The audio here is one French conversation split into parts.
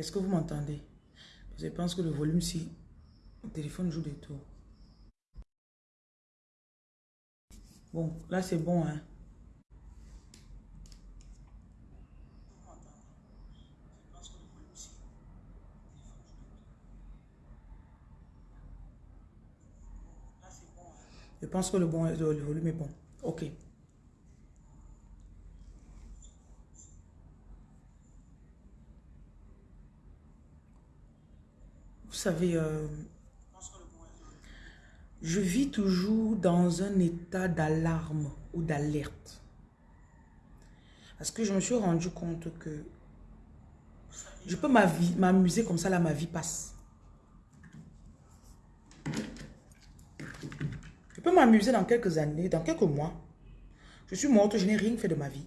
Est-ce que vous m'entendez? Je pense que le volume, si le téléphone joue des tours. Bon, là c'est bon, hein. Je pense que le, bon, le volume est bon. Ok. Vous savez, euh, je vis toujours dans un état d'alarme ou d'alerte. Parce que je me suis rendu compte que je peux m'amuser comme ça, là, ma vie passe. Je peux m'amuser dans quelques années, dans quelques mois. Je suis morte, je n'ai rien fait de ma vie.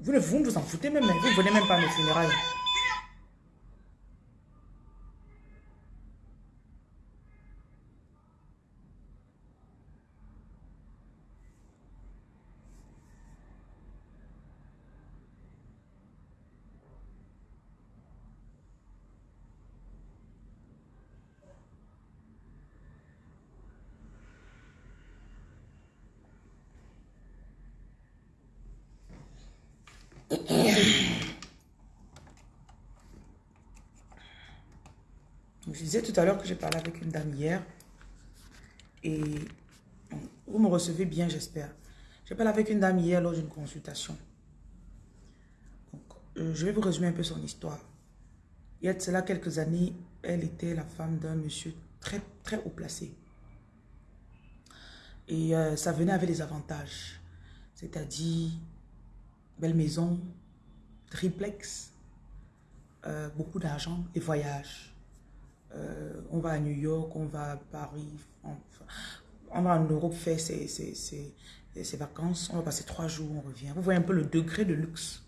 Vous ne vous, vous en foutez même, vous ne venez même pas à mes funérailles. Je disais tout à l'heure que j'ai parlé avec une dame hier. Et vous me recevez bien, j'espère. J'ai parlé avec une dame hier lors d'une consultation. Euh, je vais vous résumer un peu son histoire. Il y a de cela quelques années, elle était la femme d'un monsieur très, très haut placé. Et euh, ça venait avec des avantages. C'est-à-dire, belle maison, triplex, euh, beaucoup d'argent, et voyages. Euh, on va à New York, on va à Paris, on, va en Europe faire ses, ses, vacances, on va passer trois jours, on revient. Vous voyez un peu le degré de luxe.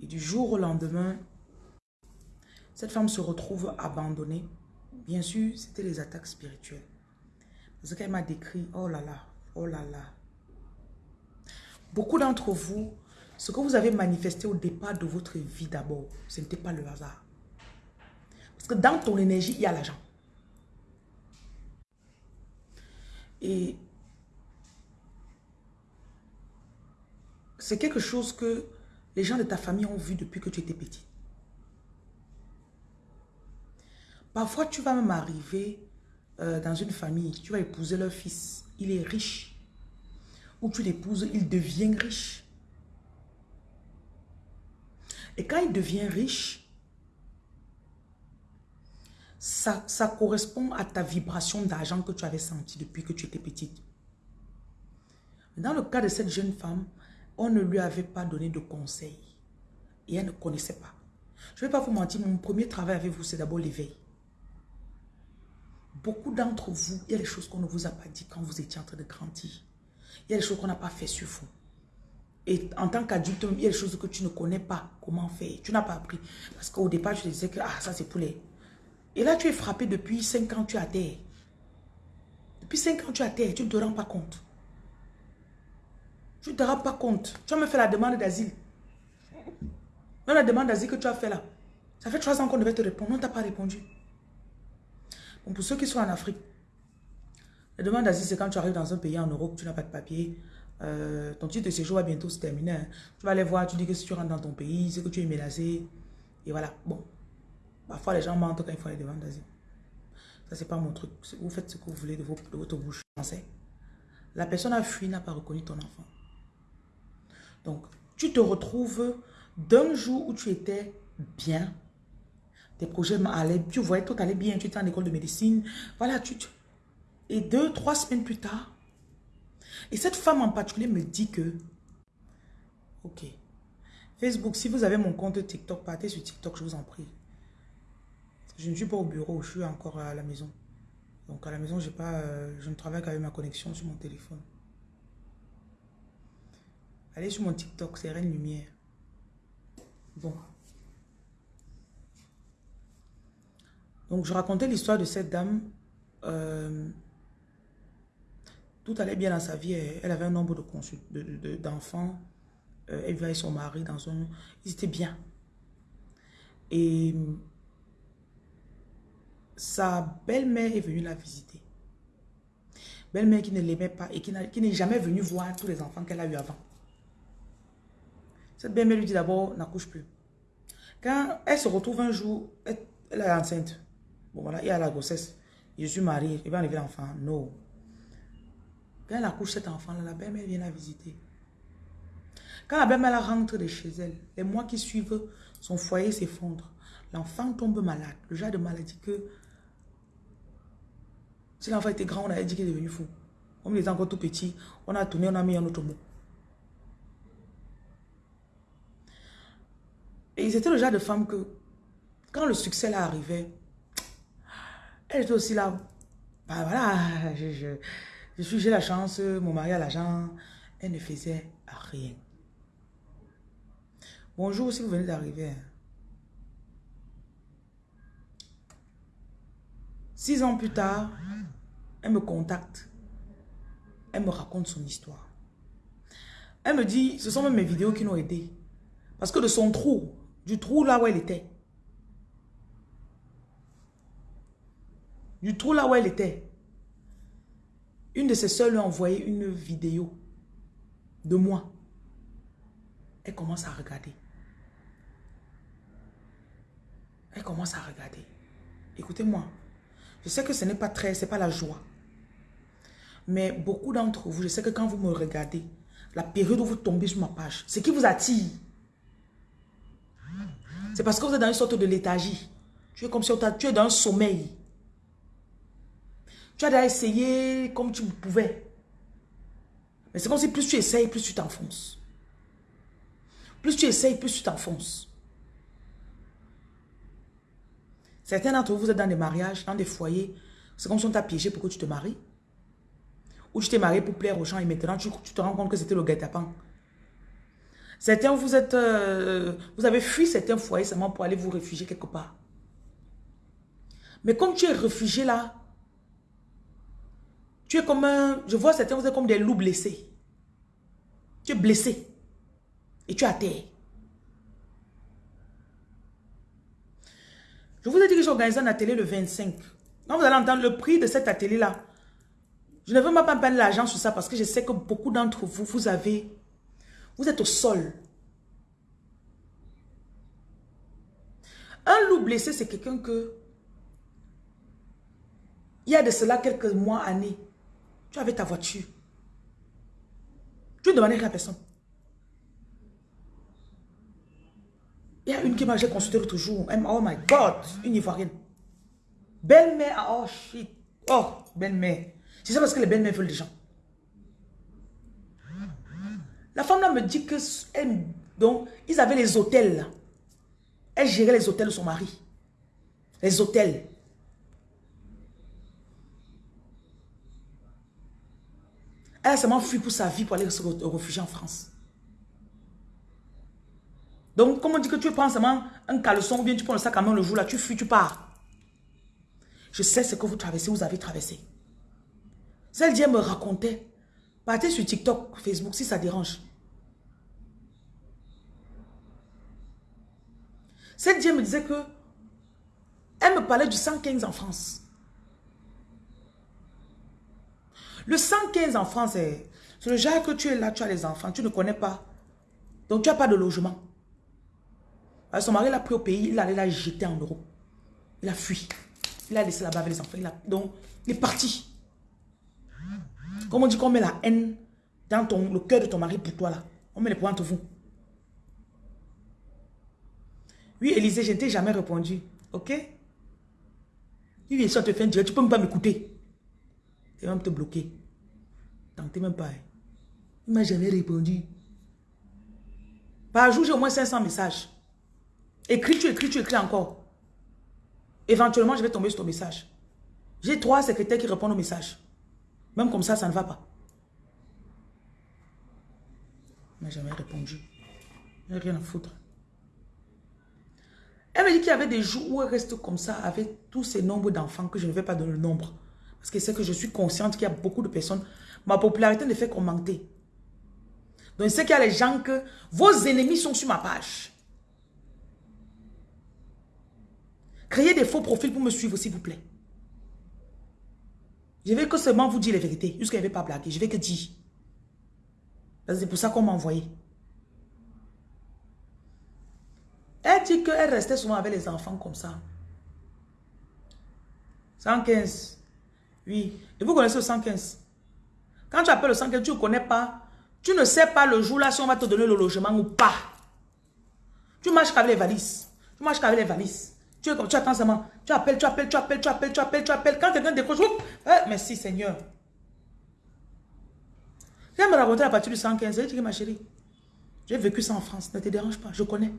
Et du jour au lendemain, cette femme se retrouve abandonnée. Bien sûr, c'était les attaques spirituelles. Parce qu'elle m'a décrit, oh là là, oh là là. Beaucoup d'entre vous, ce que vous avez manifesté au départ de votre vie d'abord, ce n'était pas le hasard. Parce que dans ton énergie, il y a l'argent. Et c'est quelque chose que les gens de ta famille ont vu depuis que tu étais petit. Parfois, tu vas même arriver euh, dans une famille, tu vas épouser leur fils, il est riche. Ou tu l'épouses, il devient riche. Et quand il devient riche, ça, correspond à ta vibration d'argent que tu avais senti depuis que tu étais petite. Dans le cas de cette jeune femme, on ne lui avait pas donné de conseils. Et elle ne connaissait pas. Je ne vais pas vous mentir, mon premier travail avec vous, c'est d'abord l'éveil. Beaucoup d'entre vous, il y a des choses qu'on ne vous a pas dit quand vous étiez en train de grandir. Il y a des choses qu'on n'a pas fait sur vous. Et en tant qu'adulte, il y a des choses que tu ne connais pas comment faire. Tu n'as pas appris. Parce qu'au départ, tu te disais que ah, ça c'est pour les et là, tu es frappé depuis 5 ans, tu es à terre. Depuis 5 ans, tu es à terre, tu ne te rends pas compte. Tu ne te rends pas compte. Tu as même fait la demande d'asile. Même la demande d'asile que tu as fait là. Ça fait 3 ans qu'on devait te répondre. On ne t'a pas répondu. Bon, pour ceux qui sont en Afrique, la demande d'asile, c'est quand tu arrives dans un pays en Europe, tu n'as pas de papier. Euh, ton titre de séjour va bientôt se terminer. Tu vas aller voir, tu dis que si tu rentres dans ton pays, c'est que tu es menacé. Et voilà. Bon, Parfois, les gens mentent quand ils font les demandes d'asile. Ça, c'est pas mon truc. Vous faites ce que vous voulez de, votre bouche. La personne a fui, n'a pas reconnu ton enfant. Donc, tu te retrouves d'un jour où tu étais bien, tes projets allaient, tu voyais tout allait bien, tu étais en école de médecine, voilà, tu, et deux, trois semaines plus tard, et cette femme en particulier me dit que, ok, Facebook, si vous avez mon compte TikTok, partez sur TikTok, je vous en prie. Je ne suis pas au bureau, je suis encore à la maison. Donc à la maison, pas, euh, je ne travaille qu'avec ma connexion sur mon téléphone. Allez sur mon TikTok, c'est Reine Lumière. Bon. Donc je racontais l'histoire de cette dame. Euh, tout allait bien dans sa vie. Elle avait un nombre d'enfants. De, de, euh, elle vivait avec son mari dans un... Ils étaient bien. Et sa belle-mère est venue la visiter. Belle-mère qui ne l'aimait pas et qui n'est jamais venue voir tous les enfants qu'elle a eu avant. Cette belle-mère lui dit d'abord, n'accouche plus. Quand elle se retrouve un jour, elle, est enceinte. Bon voilà, il y a la grossesse. Je suis mariée, il va enlever l'enfant. Non. Quand elle accouche cet enfant-là, la belle-mère vient la visiter. Quand la belle-mère rentre de chez elle, les mois qui suivent, son foyer s'effondre. L'enfant tombe malade. Le genre de maladie que... Si l'enfant était grand, on avait dit qu'il est devenu fou. Comme il était encore tout petit, on a tourné, on a mis un autre mot. Et c'était le genre de femme que, quand le succès là arrivait, elle était aussi là. Bah voilà, je, je suis, j'ai la chance, mon mari a l'argent. Elle ne faisait rien. Bonjour si vous venez d'arriver. Six ans plus tard, elle me contacte. Elle me raconte son histoire. Elle me dit, ce sont même mes vidéos qui l'ont aidé. Parce que de son trou, du trou là où elle était, du trou là où elle était, une de ses soeurs lui a envoyé une vidéo de moi. Elle commence à regarder. Elle commence à regarder. Écoutez-moi, je sais que ce n'est pas très, c'est pas la joie. Mais beaucoup d'entre vous, je sais que quand vous me regardez, la période où vous tombez sur ma page, ce qui vous attire, c'est parce que vous êtes dans une sorte de léthargie. Tu es comme si tu es dans un sommeil. Tu as déjà essayé comme tu pouvais. Mais c'est comme si plus tu essayes, plus tu t'enfonces. Plus tu essayes, plus tu t'enfonces. Certains d'entre vous, vous êtes dans des mariages, dans des foyers. C'est comme si on t'a piégé pour que tu te maries. Ou tu t'es marié pour plaire aux gens et maintenant tu, te rends compte que c'était le guet-apens. Certains, vous êtes, euh, vous avez fui certains foyers seulement pour aller vous réfugier quelque part. Mais comme tu es réfugié là, tu es comme un... Je vois certains, vous êtes comme des loups blessés. Tu es blessé. Et tu es à terre. Je vous ai dit que j'ai organisé un atelier le 25. Quand vous allez entendre le prix de cet atelier-là, je ne veux même pas prendre l'argent sur ça parce que je sais que beaucoup d'entre vous, vous avez... Vous êtes au sol. Un loup blessé, c'est quelqu'un que... Il y a de cela quelques mois, années, tu avais ta voiture. Tu ne demandais rien à personne. Il y a une qui m'a consulté l'autre jour. Oh my God, une Ivoirienne. Belle-mère, oh shit. Oh, belle-mère. C'est ça parce que les belles-mères veulent des gens. La femme là me dit que donc, ils avaient les hôtels Elle gérait les hôtels de son mari. Les hôtels. Elle a seulement fui pour sa vie pour aller se réfugier en France. Donc, comme on dit que tu prends seulement un caleçon ou bien tu prends le sac à main le jour là, tu fuis, tu pars. Je sais ce que vous traversez, vous avez traversé. Celle d'hier me racontait. Partez sur TikTok, Facebook, si ça dérange. Celle d'hier me disait que elle me parlait du 115 en France. Le 115 en France, c'est le genre que tu es là, tu as les enfants, tu ne connais pas. Donc tu n'as pas de logement. son mari l'a pris au pays, il allait la jeter en Europe. Il a fui. Il a laissé là-bas avec les enfants. donc, il est parti. Comme on dit qu'on met la haine dans le cœur de ton mari pour toi là. On met les points entre vous. Oui, Élisée, je ne t'ai jamais répondu. Ok? Vient ça te faire dire, tu peux même pas m'écouter. Et même te bloquer. Tentez même pas. Hein. Il m'a jamais répondu. Par jour, j'ai au moins 500 messages. Écris, tu écris, tu écris encore. Éventuellement, je vais tomber sur ton message. J'ai trois secrétaires qui répondent aux messages. Même comme ça, ça ne va pas. Il m'a jamais répondu. Il rien à foutre. Elle me dit qu'il y avait des jours où elle reste comme ça avec tous ces nombres d'enfants que je ne vais pas donner le nombre. Parce que c'est que je suis consciente qu'il y a beaucoup de personnes. Ma popularité ne fait qu'augmenter. Donc, c'est qu'il y a les gens que vos ennemis sont sur ma page. Créez des faux profils pour me suivre, s'il vous plaît. Je vais que seulement vous dire les vérités. Jusqu'à ne vais pas blaguer. Je vais que dire. C'est pour ça qu'on m'a envoyé. Elle dit qu'elle restait souvent avec les enfants comme ça. 115. Oui. Et vous connaissez le 115. Quand tu appelles le 115, tu ne connais pas. Tu ne sais pas le jour là si on va te donner le logement ou pas. Tu marches avec les valises. Tu marches avec les valises. Tu, attends seulement. Tu appelles, tu appelles, tu appelles, tu appelles, tu appelles, tu appelles. Quand quelqu'un décroche, eh, merci Seigneur. Viens me raconter à partir du 115. Je dis ma chérie, j'ai vécu ça en France. Ne te dérange pas, je connais.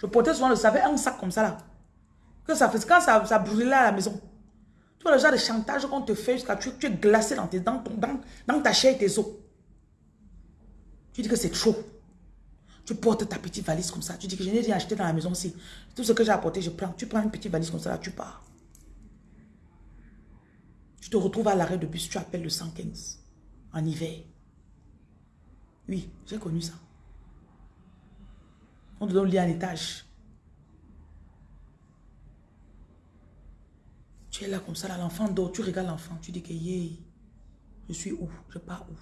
Je portais souvent le savais un sac comme ça là. Quand ça, ça brûlait à la maison. Tu vois le genre de chantage qu'on te fait jusqu'à tu, tu es glacé dans, tes, dans, ta chair et tes os. Tu dis que c'est trop. Tu portes ta petite valise comme ça. Tu dis que je n'ai rien acheté dans la maison aussi. Tout ce que j'ai apporté, je prends. Tu prends une petite valise comme ça, là, tu pars. Tu te retrouves à l'arrêt de bus, tu appelles le 115 en hiver. Oui, j'ai connu ça. On te donne le lit en étage. Es là comme ça, l'enfant dort, tu regardes l'enfant, tu dis que yeah, je suis où? Je pars où?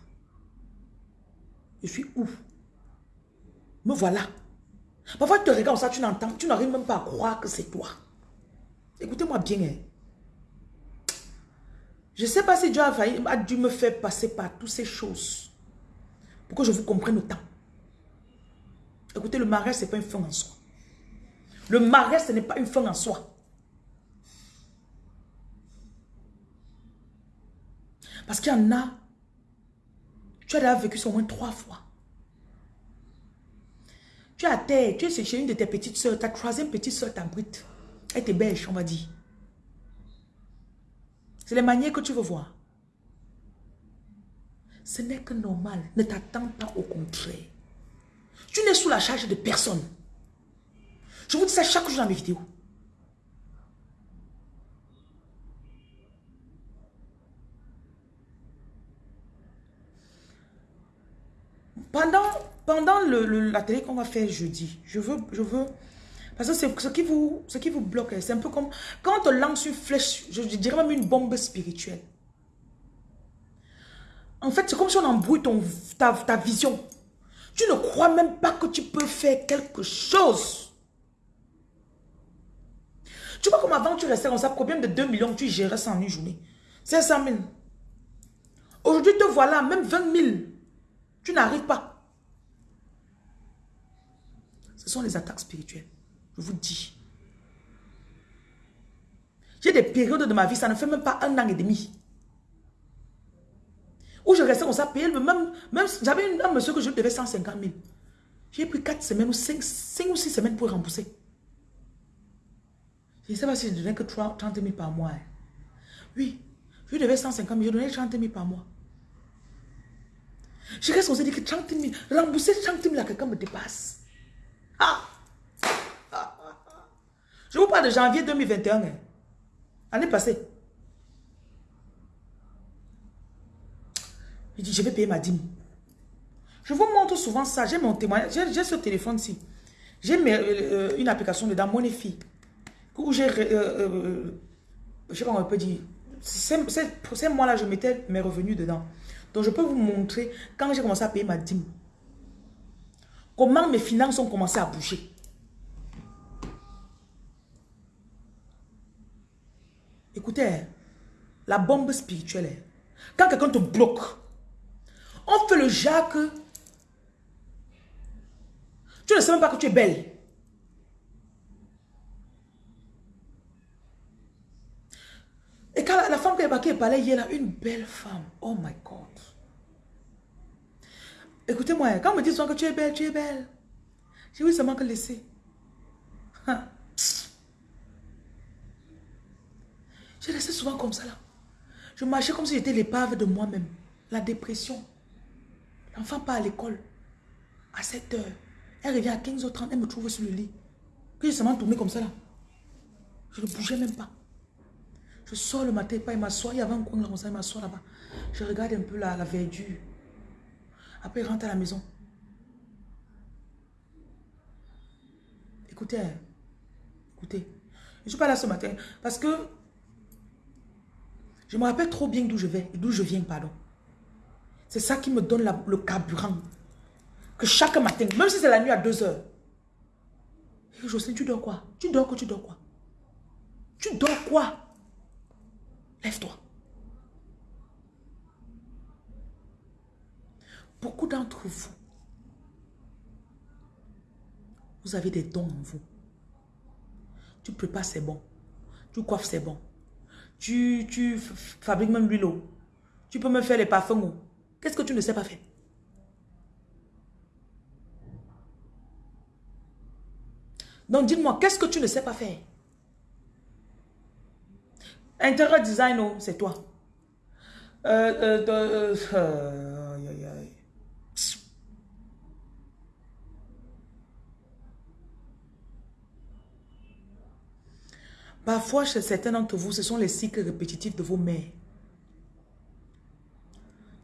Je suis où? Me voilà. Parfois, tu te regardes ça, tu n'entends, tu n'arrives même pas à croire que c'est toi. Écoutez-moi bien. Hein. Je ne sais pas si Dieu a, failli, dû me faire passer par toutes ces choses pour que je vous comprenne autant. Écoutez, le mariage, ce n'est pas une fin en soi. Le mariage, ce n'est pas une fin en soi. Parce qu'il y en a, tu as déjà vécu ça au moins trois fois. Tu es à terre, tu es chez une de tes petites soeurs, ta troisième petite soeur t'abrite. Elle t'héberge, on va dire. C'est les manières que tu veux voir. Ce n'est que normal. Ne t'attends pas au contraire. Tu n'es sous la charge de personne. Je vous dis ça chaque jour dans mes vidéos. Pendant, pendant le, la télé qu'on va faire jeudi, je veux, je veux, parce que c'est ce qui vous, ce qui vous bloque, c'est un peu comme quand on lance une flèche, je dirais même une bombe spirituelle. En fait, c'est comme si on embrouille ton, ta, ta vision. Tu ne crois même pas que tu peux faire quelque chose. Tu vois comme avant, tu restais dans ça, problème de 2 millions, tu gérais ça en une journée? 500 000. Aujourd'hui, te voilà, même 20 000. Tu n'arrives pas. Ce sont les attaques spirituelles. Je vous dis. J'ai des périodes de ma vie, ça ne fait même pas un an et demi. Où je restais comme ça, payer, même, même j'avais un monsieur que je devais 150 000. J'ai pris 4 semaines ou 5, 5 ou 6 semaines pour rembourser. Je ne sais pas si je donnais que 30 000 par mois. Hein. Oui, je devais 150 000, je donnais 30 000 par mois. Je reste, s'est dit que 30 000, rembourser 30 000 à quelqu'un me dépasse. Ah! Je vous parle de janvier 2021. Hein. Année passée. Je dis, je vais payer ma dîme. Je vous montre souvent ça. J'ai mon témoignage. J'ai ce téléphone-ci. J'ai euh, une application dedans, Monefi. Où j'ai... Euh, euh, je sais pas comment on peut dire. C'est moi là, je mettais mes revenus dedans. Donc, je peux vous montrer quand j'ai commencé à payer ma dîme. Comment mes finances ont commencé à bouger. Écoutez, la bombe spirituelle, quand quelqu'un te bloque, on fait le Jacques. Tu ne sais même pas que tu es belle. Et quand la, femme qui est parlait hier, là, une belle femme. Oh my God. Écoutez-moi, quand on me dit souvent que tu es belle, tu es belle. J'ai oui seulement que laisser. J'ai laissé souvent comme ça là. Je marchais comme si j'étais l'épave de moi-même. La dépression. L'enfant part à l'école. À 7 heures. Elle revient à 15h30. Elle me trouve sur le lit. Puis j'ai seulement tourné comme ça là. Je ne bougeais même pas. Je sors le matin, pas il m'assoit. Il y avait un coin comme ça, il m'assoit là-bas. Je regarde un peu la verdure. Après, il rentre à la maison. Écoutez, écoutez. Je suis pas là ce matin parce que je me rappelle trop bien d'où je vais, d'où je viens, pardon. C'est ça qui me donne le carburant. Que chaque matin, même si c'est la nuit à 2 heures. Jocelyne, tu dors quoi? Tu dors quoi? Tu dors quoi? Tu dors quoi? Lève-toi. Beaucoup d'entre vous, vous avez des dons en vous. Tu prépares, c'est bon. Tu coiffes, c'est bon. Tu, tu fabriques même l'huile. Tu peux me faire les parfums. Qu'est-ce que tu ne sais pas faire? Donc, dis-moi, qu'est-ce que tu ne sais pas faire? Intérieur design, oh, c'est toi. Euh, euh, euh, Parfois, chez certains d'entre vous, ce sont les cycles répétitifs de vos mères.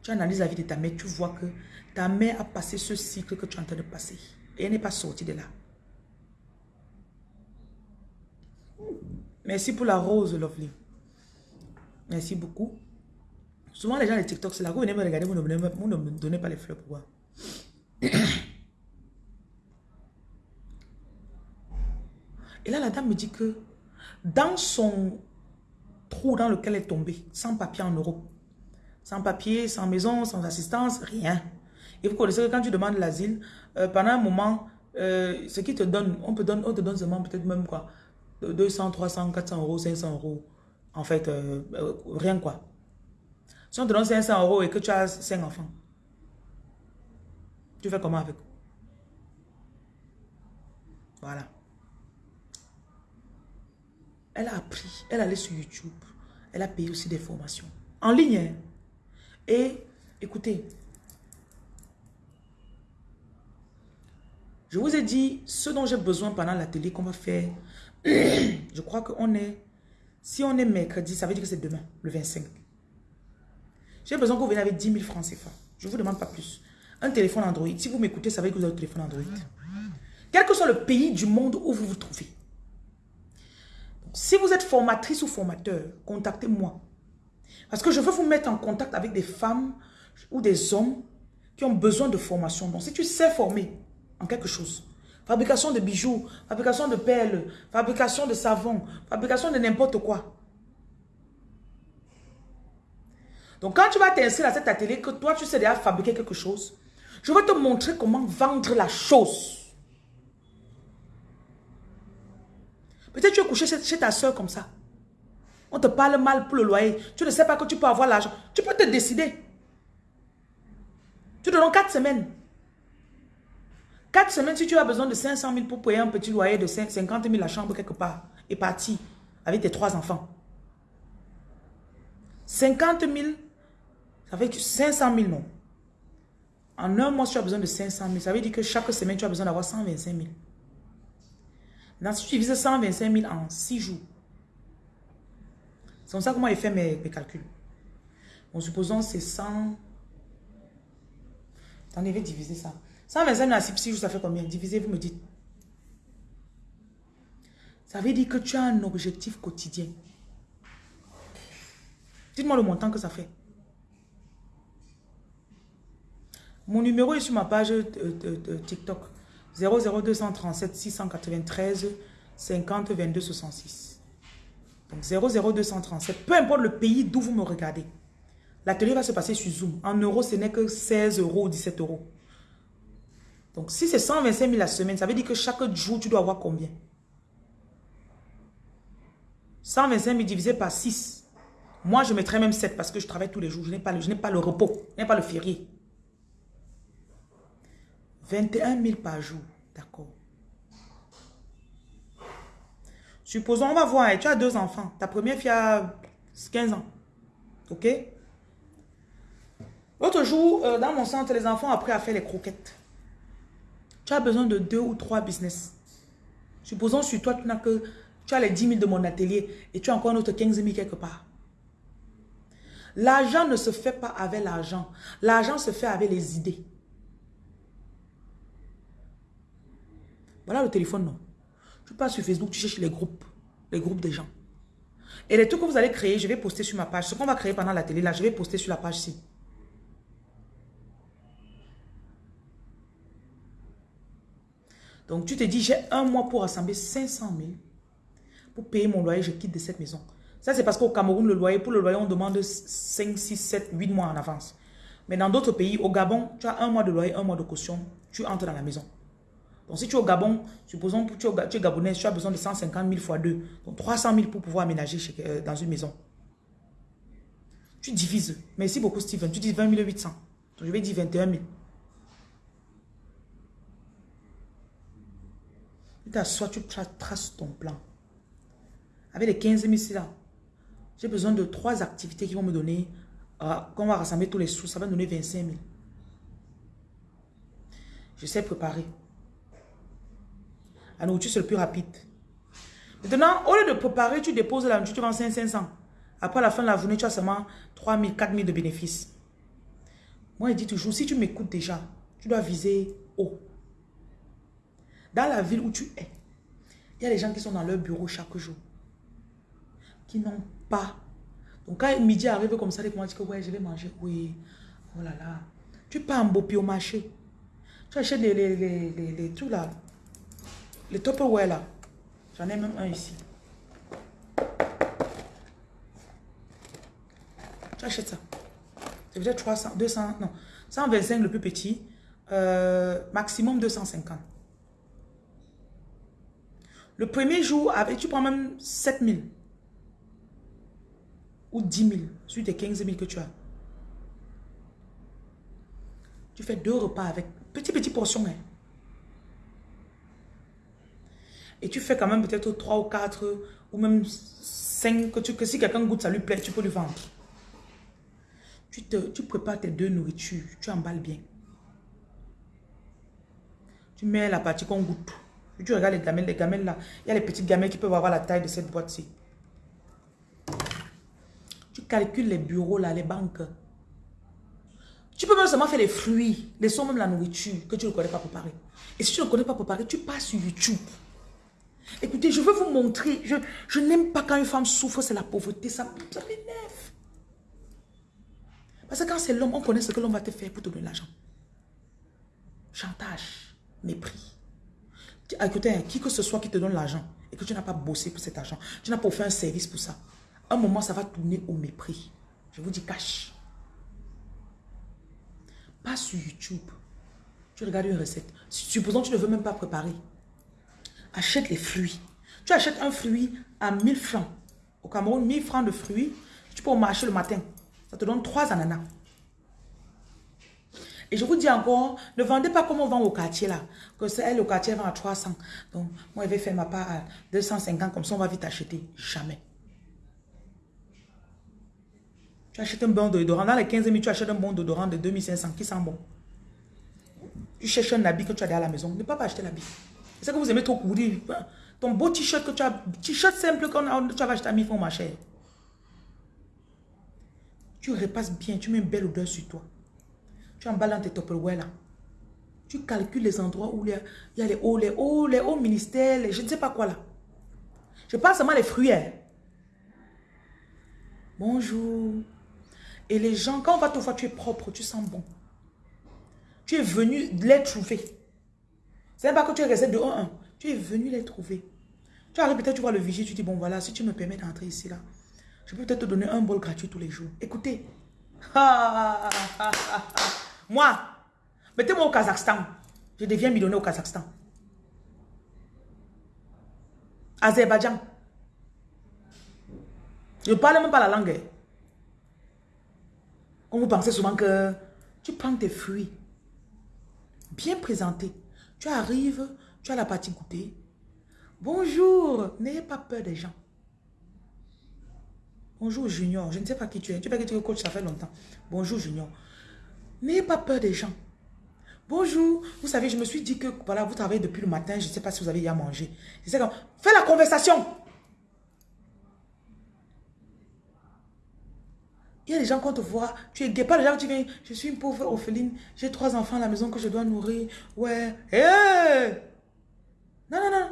Tu analyses la vie de ta mère, tu vois que ta mère a passé ce cycle que tu es en train de passer. Et elle n'est pas sortie de là. Merci pour la rose, Lovely. Merci beaucoup. Souvent, les gens de TikTok, c'est là que vous venez me regarder, vous ne, me donnez pas les fleurs. Pourquoi Et là, la dame me dit que dans son trou dans lequel elle est tombée, sans papier en Europe, sans papier, sans maison, sans assistance, rien. Et vous connaissez que quand tu demandes l'asile, euh, pendant un moment, euh, ce qui te donne, on, peut donner, on te donne seulement peut-être même quoi, 200, 300, 400 euros, 500 euros. En fait, euh, rien quoi. Si on te donne 500 euros et que tu as 5 enfants, tu fais comment avec Voilà. Elle a appris, elle allait sur YouTube, elle a payé aussi des formations. En ligne. Hein. Et écoutez, je vous ai dit ce dont j'ai besoin pendant l'atelier qu'on va faire. je crois qu'on est, si on est mercredi, ça veut dire que c'est demain, le 25. J'ai besoin que vous veniez avec 10 000 francs CFA. Je ne vous demande pas plus. Un téléphone Android. Si vous m'écoutez, ça veut dire que vous avez un téléphone Android. Quel que soit le pays du monde où vous vous trouvez. Si vous êtes formatrice ou formateur, contactez-moi. Parce que je veux vous mettre en contact avec des femmes ou des hommes qui ont besoin de formation. Donc, si tu sais former en quelque chose, fabrication de bijoux, fabrication de perles, fabrication de savon, fabrication de n'importe quoi. Donc, quand tu vas t'inscrire à cet atelier, que toi, tu sais déjà fabriquer quelque chose, je vais te montrer comment vendre la chose. Peut-être tu es couché chez, ta soeur comme ça. On te parle mal pour le loyer. Tu ne sais pas que tu peux avoir l'argent. Tu peux te décider. Tu te donnes 4 semaines. 4 semaines, si tu as besoin de 500 000 pour payer un petit loyer de 50 000 la chambre quelque part, et parti avec tes trois enfants. 50 000, ça dire 500 000 non. En un mois, tu as besoin de 500 000. Ça veut dire que chaque semaine, tu as besoin d'avoir 125 000. Si tu divises 125 000 en 6 jours, c'est comme ça que moi j'ai fait mes, calculs. Bon, supposons c'est 100... Attendez, je vais diviser ça. 125 000 en 6 jours, ça fait combien? Divisez, vous me dites. Ça veut dire que tu as un objectif quotidien. Dites-moi le montant que ça fait. Mon numéro est sur ma page de TikTok. 00237 693 50 22 66. Donc 00237, peu importe le pays d'où vous me regardez. L'atelier va se passer sur Zoom. En euros, ce n'est que 16 euros ou 17 euros. Donc si c'est 125 000 la semaine, ça veut dire que chaque jour, tu dois avoir combien? 125 000 divisé par 6. Moi, je mettrais même 7 parce que je travaille tous les jours. Je n'ai pas, pas, le repos. Je n'ai pas le férié. 21 000 par jour. D'accord. Supposons, on va voir, tu as deux enfants. Ta première fille a 15 ans. OK? L'autre jour, euh, dans mon centre, les enfants ont appris à faire les croquettes. Tu as besoin de deux ou trois business. Supposons sur toi, tu n'as que tu as les 10 000 de mon atelier et tu as encore un autre 15 000 quelque part. L'argent ne se fait pas avec l'argent. L'argent se fait avec les idées. Voilà le téléphone, non. Tu passes sur Facebook, tu cherches les groupes. les groupes des gens. Et les trucs que vous allez créer, je vais poster sur ma page. Ce qu'on va créer pendant la télé, là, je vais poster sur la page ci. Donc, tu te dis, j'ai un mois pour rassembler 500 000 pour payer mon loyer, je quitte de cette maison. Ça, c'est parce qu'au Cameroun, le loyer, pour le loyer, on demande 5, 6, 7, 8 mois en avance. Mais dans d'autres pays, au Gabon, tu as un mois de loyer, un mois de caution, tu entres dans la maison. Donc, si tu es au Gabon, supposons que tu es, Gabonais, tu as besoin de 150 000 fois 2. Donc, 300 000 pour pouvoir aménager euh, dans une maison. Tu divises. Merci beaucoup, Steven. Tu dis 20 800. Donc, je vais dire 21 000. Tu t'assois, tu traces ton plan. Avec les 15 000 là, j'ai besoin de trois activités qui vont me donner, euh, qu'on va rassembler tous les sous, ça va me donner 25 000. Je sais préparer. La nourriture, c'est le plus rapide. Maintenant, au lieu de préparer, tu déposes la nourriture, tu vends 500. Après la fin de la journée, tu as seulement 3 000, 4 000 de bénéfices. Moi, je dis toujours, si tu m'écoutes déjà, tu dois viser haut. Dans la ville où tu es, il y a des gens qui sont dans leur bureau chaque jour, qui n'ont pas. Donc quand midi arrive comme ça, ils commencent à dire que ouais, je vais manger. Oui, oh là là. Tu pars en Bopi au marché. Tu achètes les, les, les, les, les trucs là, les Tupperware là. J'en ai même un ici. Tu achètes ça. C'est peut-être 300, 200, non. 125 le plus petit. Euh, maximum 250. Le premier jour, avec, tu prends même 7000 ou 10 000 sur tes 15 000 que tu as. Tu fais deux repas avec petit petit portions. Hein. Et tu fais quand même peut-être 3 ou 4 ou même 5 que, tu, si quelqu'un goûte, ça lui plaît, tu peux lui vendre. Tu, te, tu prépares tes deux nourritures, tu emballes bien. Tu mets la partie qu'on goûte. Tu regardes les gamelles, les gamelles là. Il y a les petites gamelles qui peuvent avoir la taille de cette boîte-ci. Tu calcules les bureaux là, les banques. Tu peux même seulement faire les fruits, les sons, même la nourriture que tu ne connais pas préparer. Et si tu ne connais pas préparer, tu passes sur YouTube. Écoutez, je veux vous montrer. Je, je n'aime pas quand une femme souffre, c'est la pauvreté. Ça, ça m'énerve. Parce que quand c'est l'homme, on connaît ce que l'homme va te faire pour te donner l'argent. Chantage, mépris. Écoutez, qui que ce soit qui te donne l'argent et que tu n'as pas bossé pour cet argent, tu n'as pas fait un service pour ça, un moment, ça va tourner au mépris. Je vous dis cache. Pas sur YouTube. Tu regardes une recette. Supposons que tu ne veux même pas préparer. Achète les fruits. Tu achètes un fruit à 1000 francs. Au Cameroun, 1000 francs de fruits. Tu peux au marché le matin. Ça te donne 3 ananas. Et je vous dis encore, ne vendez pas comme on vend au quartier là. Que c'est elle, au quartier, vend à 300. Donc, moi, je vais faire ma part à 250, comme ça, on va vite acheter. Jamais. Tu achètes un bon d'odorant. Dans les 15 000, tu achètes un bon d'odorant de 2500 qui sent bon? Tu cherches un habit que tu as à la maison. Ne pas acheter l'habit. C'est que vous aimez trop courir. Ton beau t-shirt que tu as, t-shirt simple que tu as acheté à 1000 francs, ma chère. Tu repasses bien, tu mets une belle odeur sur toi. Tu emballes dans tes Tupperware là. Tu calcules les endroits où il y a, les hauts, les hauts, les hauts ministères, je ne sais pas quoi là. Je parle seulement les fruits. Hein. Bonjour. Et les gens, quand on va te voir, tu es propre, tu sens bon. Tu es venu les trouver. Ce n'est pas que tu es resté de 1-1. Tu es venu les trouver. Tu arrives peut-être, tu vois le vigile, tu dis, bon voilà, si tu me permets d'entrer ici là, je peux peut-être te donner un bol gratuit tous les jours. Écoutez. Moi, mettez-moi au Kazakhstan. Je deviens millionnaire au Kazakhstan. Azerbaïdjan. Je ne parle même pas la langue. Hein. On vous pensez souvent que tu prends tes fruits, bien présentés. Tu arrives, tu as la partie goûter. Bonjour, n'ayez pas peur des gens. Bonjour Junior, je ne sais pas qui tu es. Tu sais que tu coach, ça fait longtemps. Bonjour Junior. N'ayez pas peur des gens. Bonjour, vous savez, je me suis dit que voilà, vous travaillez depuis le matin, je ne sais pas si vous avez y à manger. C'est comme, fais la conversation. Il y a des gens, quand on te voit, tu es gay. Pas les gens, tu viens, je suis une pauvre orpheline, j'ai trois enfants à la maison que je dois nourrir. Ouais. Hé! Non, non, non.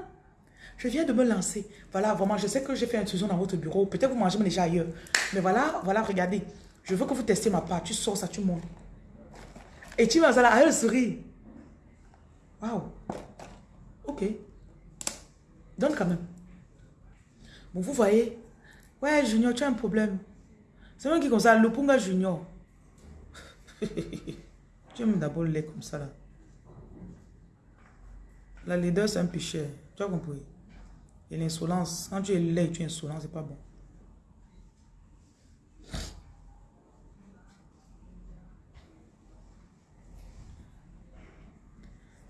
Je viens de me lancer. Voilà, vraiment, je sais que j'ai fait une intrusion dans votre bureau. Peut-être vous mangez déjà ailleurs. Mais voilà, voilà, regardez. Je veux que vous testiez ma part. Tu sors ça, tu montes. Et tu vas à la elle. Waouh. Ok. Donne quand même. Bon, vous voyez. Ouais, Junior, tu as un problème. C'est moi qui comme ça, le Punga Junior. tu aimes d'abord le lait comme ça là. La leader, c'est un cher. Tu as compris? Et l'insolence, quand tu es laid, tu es insolent, c'est pas bon.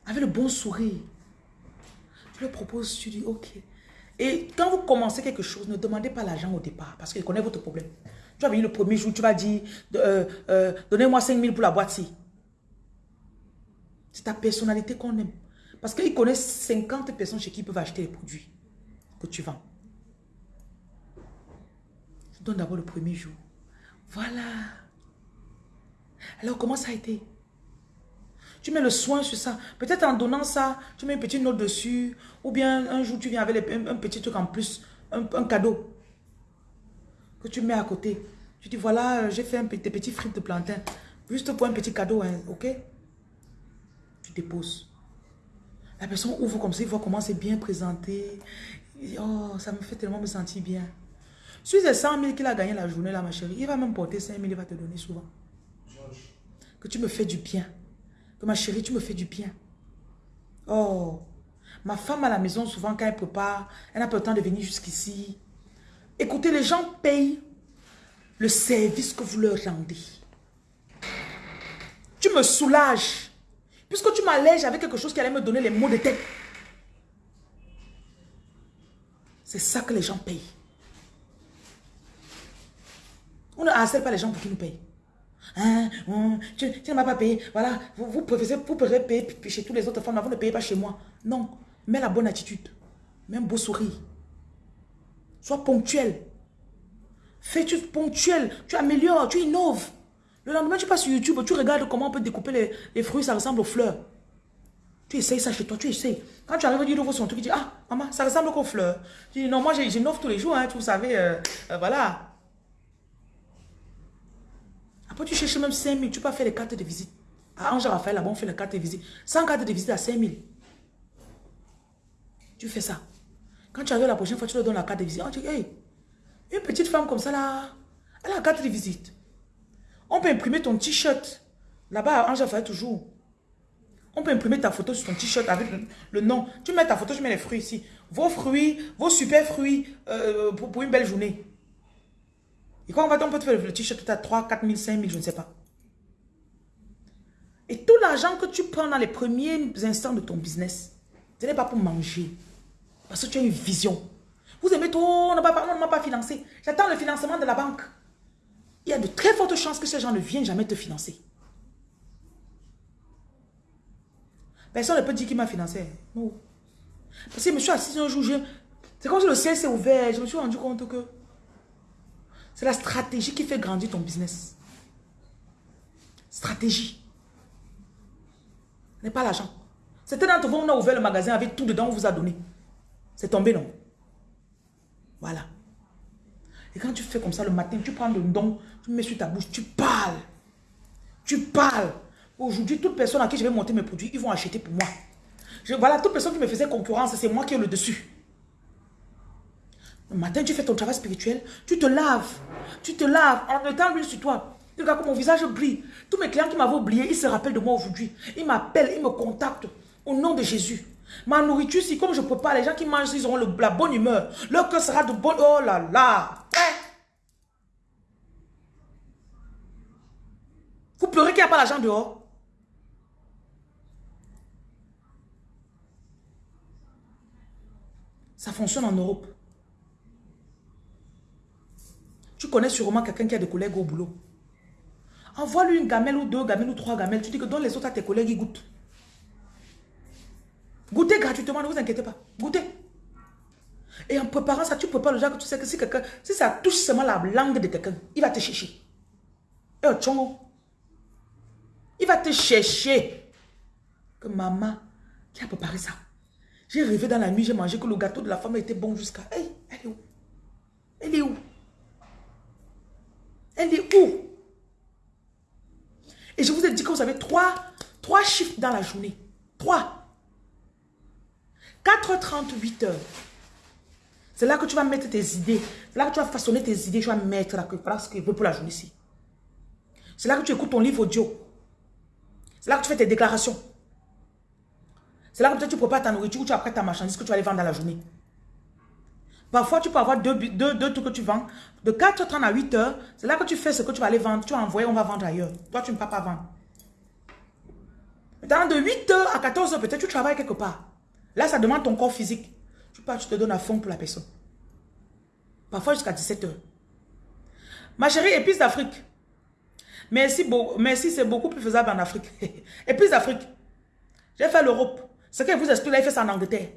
Avec le bon sourire. Tu le proposes, tu dis ok. Et quand vous commencez quelque chose, ne demandez pas l'argent au départ parce qu'il connaît votre problème. Tu vas venir le premier jour, tu vas dire euh, euh, donnez-moi 5 000 pour la boîte-ci. C'est ta personnalité qu'on aime. Parce qu'il connaît 50 personnes chez qui ils peuvent acheter les produits que tu vends. Je donne d'abord le premier jour. Voilà. Alors, comment ça a été? Tu mets le soin sur ça. Peut-être en donnant ça, tu mets une petite note dessus. Ou bien un jour, tu viens avec un, petit truc en plus. Un, cadeau. Que tu mets à côté. Tu dis, voilà, j'ai fait un, des petits frites de plantain. Juste pour un petit cadeau, hein, ok? Tu déposes. La personne ouvre comme ça, il voit comment c'est bien présenté. oh, ça me fait tellement me sentir bien. Sur les 100 000 qu'il a gagné la journée, là, ma chérie, il va même porter 5 000, il va te donner souvent. Que tu me fais du bien. Que ma chérie, tu me fais du bien. Oh, ma femme à la maison, souvent, quand elle prépare, elle n'a pas le temps de venir jusqu'ici. Écoutez, les gens payent le service que vous leur rendez. Tu me soulages. Puisque tu m'allèges avec quelque chose qui allait me donner les mots de tête. C'est ça que les gens payent. On ne harcèle pas les gens pour qu'ils nous payent. Hein, hein tu, ne m'as pas payé. Voilà, vous, vous, vous payer chez tous les autres femmes, vous ne payez pas chez moi. Non, mets la bonne attitude. Un beau sourire. Sois ponctuel. Fais-tu ponctuel. Tu améliores, tu innoves. Le lendemain, tu passes sur YouTube, tu regardes comment on peut découper les, fruits, ça ressemble aux fleurs. Tu essayes ça chez toi, tu essayes. Quand tu arrives, tu ouvres son truc, tu dis, ah, maman, ça ressemble aux fleurs. Tu dis, non, moi, j'innove tous les jours, hein, vous savez, euh, euh, voilà. Après, tu cherches même 5 000, tu peux faire les cartes de visite. À Ange Raphaël, là-bas, on fait les cartes de visite. 100 cartes de visite à 5 000. Tu fais ça. Quand tu arrives la prochaine fois, tu leur donnes la carte de visite. On dit, hey, une petite femme comme ça, là, elle a la carte de visite. On peut imprimer ton t-shirt. Là-bas, Ange fait toujours. On peut imprimer ta photo sur ton t-shirt avec le, nom. Tu mets ta photo, je mets les fruits ici. Vos fruits, vos super fruits euh, pour, une belle journée. Et quand on va, on peut te faire le t-shirt à 3, 4 000, 5 000, je ne sais pas. Et tout l'argent que tu prends dans les premiers instants de ton business, ce n'est pas pour manger. Parce que tu as une vision. Vous aimez tout, on ne m'a pas financé. J'attends le financement de la banque il y a de très fortes chances que ces gens ne viennent jamais te financer. Personne ne peut dire qu'il m'a financé. Non. Parce que je me suis assis un jour, c'est comme si le ciel s'est ouvert. Je me suis rendu compte que c'est la stratégie qui fait grandir ton business. Stratégie. N'est pas l'argent. C'était d'entre vous, on a ouvert le magasin avec tout dedans, on vous a donné. C'est tombé, non? Voilà. Et quand tu fais comme ça le matin, tu prends le don, tu mets sur ta bouche, tu parles. Tu parles. Aujourd'hui, toute personne à qui je vais monter mes produits, ils vont acheter pour moi. Voilà, toute personne qui me faisait concurrence, c'est moi qui ai le dessus. Le matin, tu fais ton travail spirituel, tu te laves. Tu te laves en mettant l'huile sur toi. Tu regardes comme mon visage brille. Tous mes clients qui m'avaient oublié, ils se rappellent de moi aujourd'hui. Ils m'appellent, ils me contactent. Au nom de Jésus. Ma nourriture, si comme je peux pas, les gens qui mangent, ils auront la bonne humeur. Leur cœur sera de bonne... Oh là là Vous pleurez qu'il n'y a pas l'argent dehors Ça fonctionne en Europe. Tu connais sûrement quelqu'un qui a des collègues au boulot. Envoie-lui une gamelle ou deux gamelles ou trois gamelles. Tu dis que dans les autres à tes collègues, ils goûtent. Goûtez gratuitement, ne vous inquiétez pas. Goûtez. Et en préparant ça, tu prépares le genre que tu sais que si quelqu'un, si ça touche seulement la langue de quelqu'un, il va te chercher. Et au tchongo. Il va te chercher. Que maman, qui a préparé ça? J'ai rêvé dans la nuit, j'ai mangé que le gâteau de la femme était bon jusqu'à... Hey, elle est où? Elle est où? Elle est où? Et je vous ai dit que vous avez trois, trois chiffres dans la journée. Trois. 4h30, 8h. C'est là que tu vas mettre tes idées. C'est là que tu vas façonner tes idées. Tu vas mettre là, ce que veut pour la journée ici. C'est là que tu écoutes ton livre audio. C'est là que tu fais tes déclarations. C'est là que tu prépares ta nourriture ou tu apprêtes ta marchandise que tu vas aller vendre dans la journée. Parfois, tu peux avoir deux, deux, trucs que tu vends. De 4h30 à 8h, c'est là que tu fais ce que tu vas aller vendre. Tu vas envoyer, on va vendre ailleurs. Toi, tu ne peux pas vendre. Maintenant, de 8h à 14h, peut-être tu travailles quelque part. Là, ça demande ton corps physique. Tu pars, tu te donnes à fond pour la personne. Parfois jusqu'à 17h. Ma chérie, épice d'Afrique. Merci, merci c'est beaucoup plus faisable en Afrique. épice d'Afrique. J'ai fait l'Europe. Ce que vous explique là, il fait ça en Angleterre.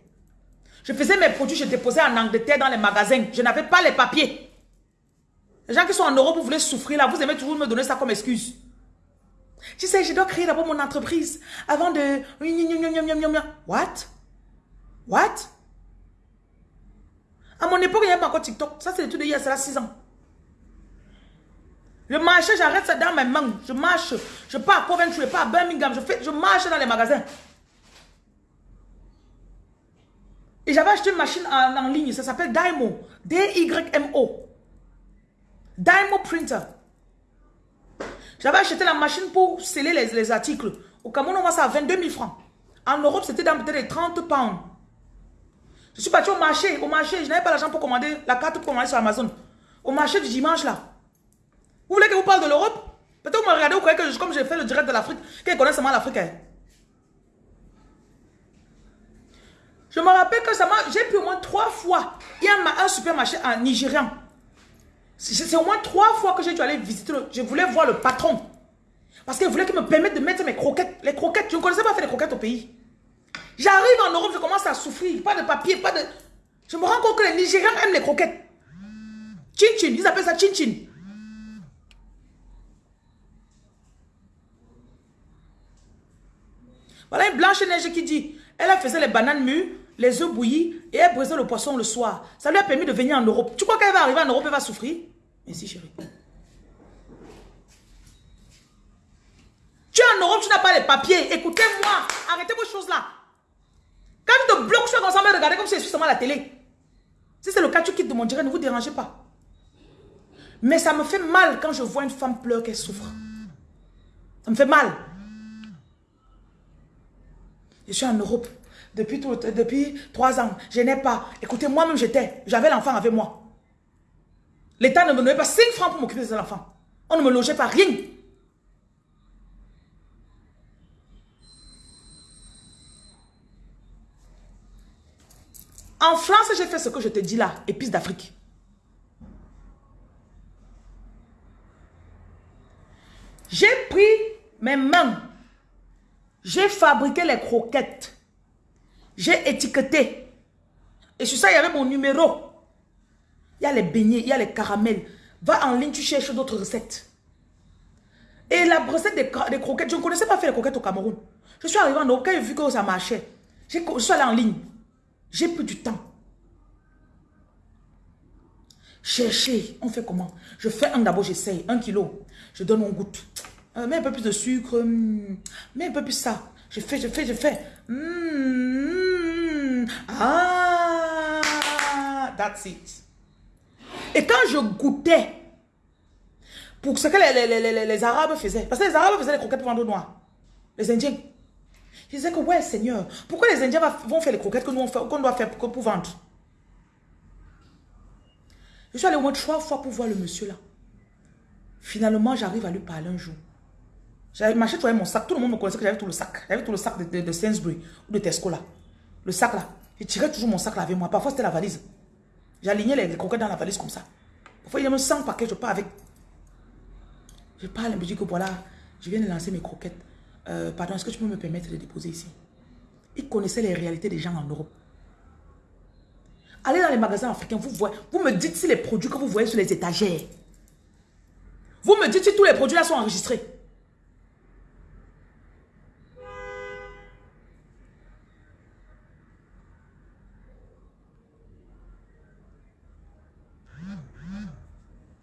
Je faisais mes produits, je déposais en Angleterre dans les magasins. Je n'avais pas les papiers. Les gens qui sont en Europe, vous voulez souffrir là, vous aimez toujours me donner ça comme excuse. Tu sais, je dois créer d'abord mon entreprise avant de... What? What? À mon époque, il n'y avait pas encore TikTok. Ça, c'est l'étude d'hier, c'est là 6 ans. Je marchais, j'arrête ça dans mes mains. Je marche. Je pars à Coventry, je pars à Birmingham. Je, fais, je marche dans les magasins. Et j'avais acheté une machine en, ligne, ça s'appelle Dymo. D-Y-M-O. Dymo Printer. J'avais acheté la machine pour sceller les, articles. Au Cameroun, on voit ça à 22 000 francs. En Europe, c'était dans peut-être les 30 pounds. Je suis parti au marché. Au marché, je n'avais pas l'argent pour commander la carte pour commander sur Amazon. Au marché du dimanche, là. Vous voulez que je vous parle de l'Europe? Peut-être vous me regardez, vous croyez que comme j'ai fait le direct de l'Afrique, qu'ils connaissent seulement l'Afrique. Hein? Je me rappelle que j'ai pu au moins trois fois. Il y a un supermarché en Nigérian. C'est au moins trois fois que j'ai dû aller visiter. je voulais voir le patron. Parce qu'il voulait qu'il me permette de mettre mes croquettes. Les croquettes, je ne connaissais pas faire les croquettes au pays. J'arrive en Europe, je commence à souffrir. Pas de papier, pas de... Je me rends compte que les Nigériens aiment les croquettes. Chin chin, ils appellent ça chin chin. Voilà une blanche neige qui dit, elle a faisait les bananes mûres, les œufs bouillis et elle brisait le poisson le soir. Ça lui a permis de venir en Europe. Tu crois qu'elle va arriver en Europe et va souffrir? Merci chérie. Tu es en Europe, tu n'as pas les papiers. Écoutez-moi, arrêtez vos choses là. Quand tu te bloques, tu es ensemble regarder comme si c'est seulement la télé. Si c'est le cas, tu quittes de mon direct, ne vous dérangez pas. Mais ça me fait mal quand je vois une femme pleurer qu'elle souffre. Ça me fait mal. Je suis en Europe depuis, depuis trois ans. Je n'ai pas. Écoutez, moi-même, j'étais. J'avais l'enfant avec moi. L'État ne me donnait pas 5 francs pour m'occuper de cet enfant. On ne me logeait pas rien. En France, j'ai fait ce que je te dis là, épices d'Afrique. J'ai pris mes mains. J'ai fabriqué les croquettes. J'ai étiqueté. Et sur ça, il y avait mon numéro. Il y a les beignets, il y a les caramels. Va en ligne, tu cherches d'autres recettes. Et la recette des, croquettes, je ne connaissais pas faire les croquettes au Cameroun. Je suis arrivé en Europe, quand j'ai vu que ça marchait, je suis allé en ligne. J'ai pris du temps. Chercher, on fait comment? Je fais un d'abord, j'essaye, un kilo. Je donne mon goût. Euh, mets un peu plus de sucre, hmm, mets un peu plus ça. Je fais, je fais, je fais. Hmm, ah, that's it. Et quand je goûtais, pour ce que les, Arabes faisaient, parce que les Arabes faisaient les croquettes pour vendre noir, les Indiens, je disais que ouais Seigneur, pourquoi les Indiens vont faire les croquettes que nous qu'on doit faire pour, pour vendre? Je suis allé au moins trois fois pour voir le monsieur là. Finalement, j'arrive à lui parler un jour. J'avais marché, mon sac. Tout le monde me connaissait que j'avais tout le sac. J'avais tout le sac de, de, Sainsbury ou de Tesco là. Le sac là. Je tirais toujours mon sac là avec moi. Parfois, c'était la valise. J'alignais les, croquettes dans la valise comme ça. Parfois, il y a même 100 paquets, je pars avec. Je parle et me que voilà, je viens de lancer mes croquettes. Euh, pardon, est-ce que tu peux me permettre de déposer ici? Il connaissait les réalités des gens en Europe. Allez dans les magasins africains, vous, voyez, vous me dites si les produits que vous voyez sur les étagères. Vous me dites si tous les produits là sont enregistrés.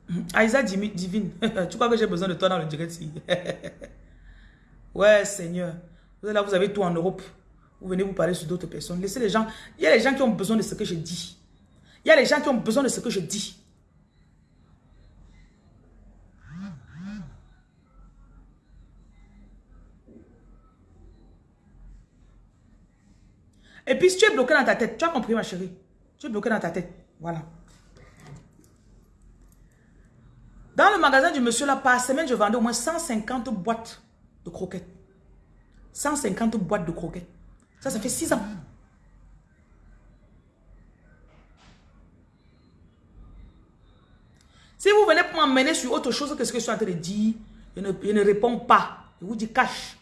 Hmm, Aïsa Divine, tu crois que j'ai besoin de toi dans le direct Ouais, Seigneur. Vous là, vous avez tout en Europe. Vous venez vous parler sur d'autres personnes. Laissez les gens. Il y a les gens qui ont besoin de ce que je dis. Il y a les gens qui ont besoin de ce que je dis. Et puis, si tu es bloqué dans ta tête, tu as compris, ma chérie. Tu es bloqué dans ta tête. Voilà. Dans le magasin du monsieur là, par semaine, je vendais au moins 150 boîtes de croquettes. 150 boîtes de croquettes. Ça, ça fait 6 ans. Si vous venez pour m'emmener sur autre chose que ce que je suis en train de dire, je ne, réponds pas. Je vous dis cache.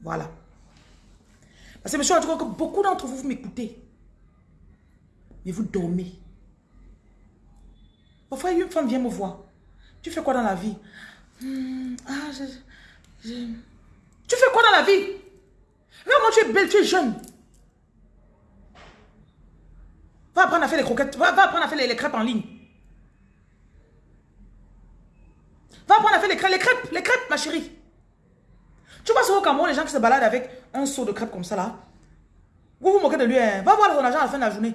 Voilà. Parce que monsieur, je crois que beaucoup d'entre vous, vous m'écoutez. Mais vous dormez. Parfois, une femme vient me voir. Tu fais quoi dans la vie? Hmm, ah, Tu fais quoi dans la vie? Regarde, tu es belle, tu es jeune. Va apprendre à faire les croquettes. Va, apprendre à faire les, crêpes en ligne. Va apprendre à faire les crêpes, les crêpes, les crêpes, ma chérie. Tu vois souvent Cameroun, les gens qui se baladent avec un seau de crêpes comme ça là. Vous vous moquez de lui. Hein. Va voir son argent à la fin de la journée.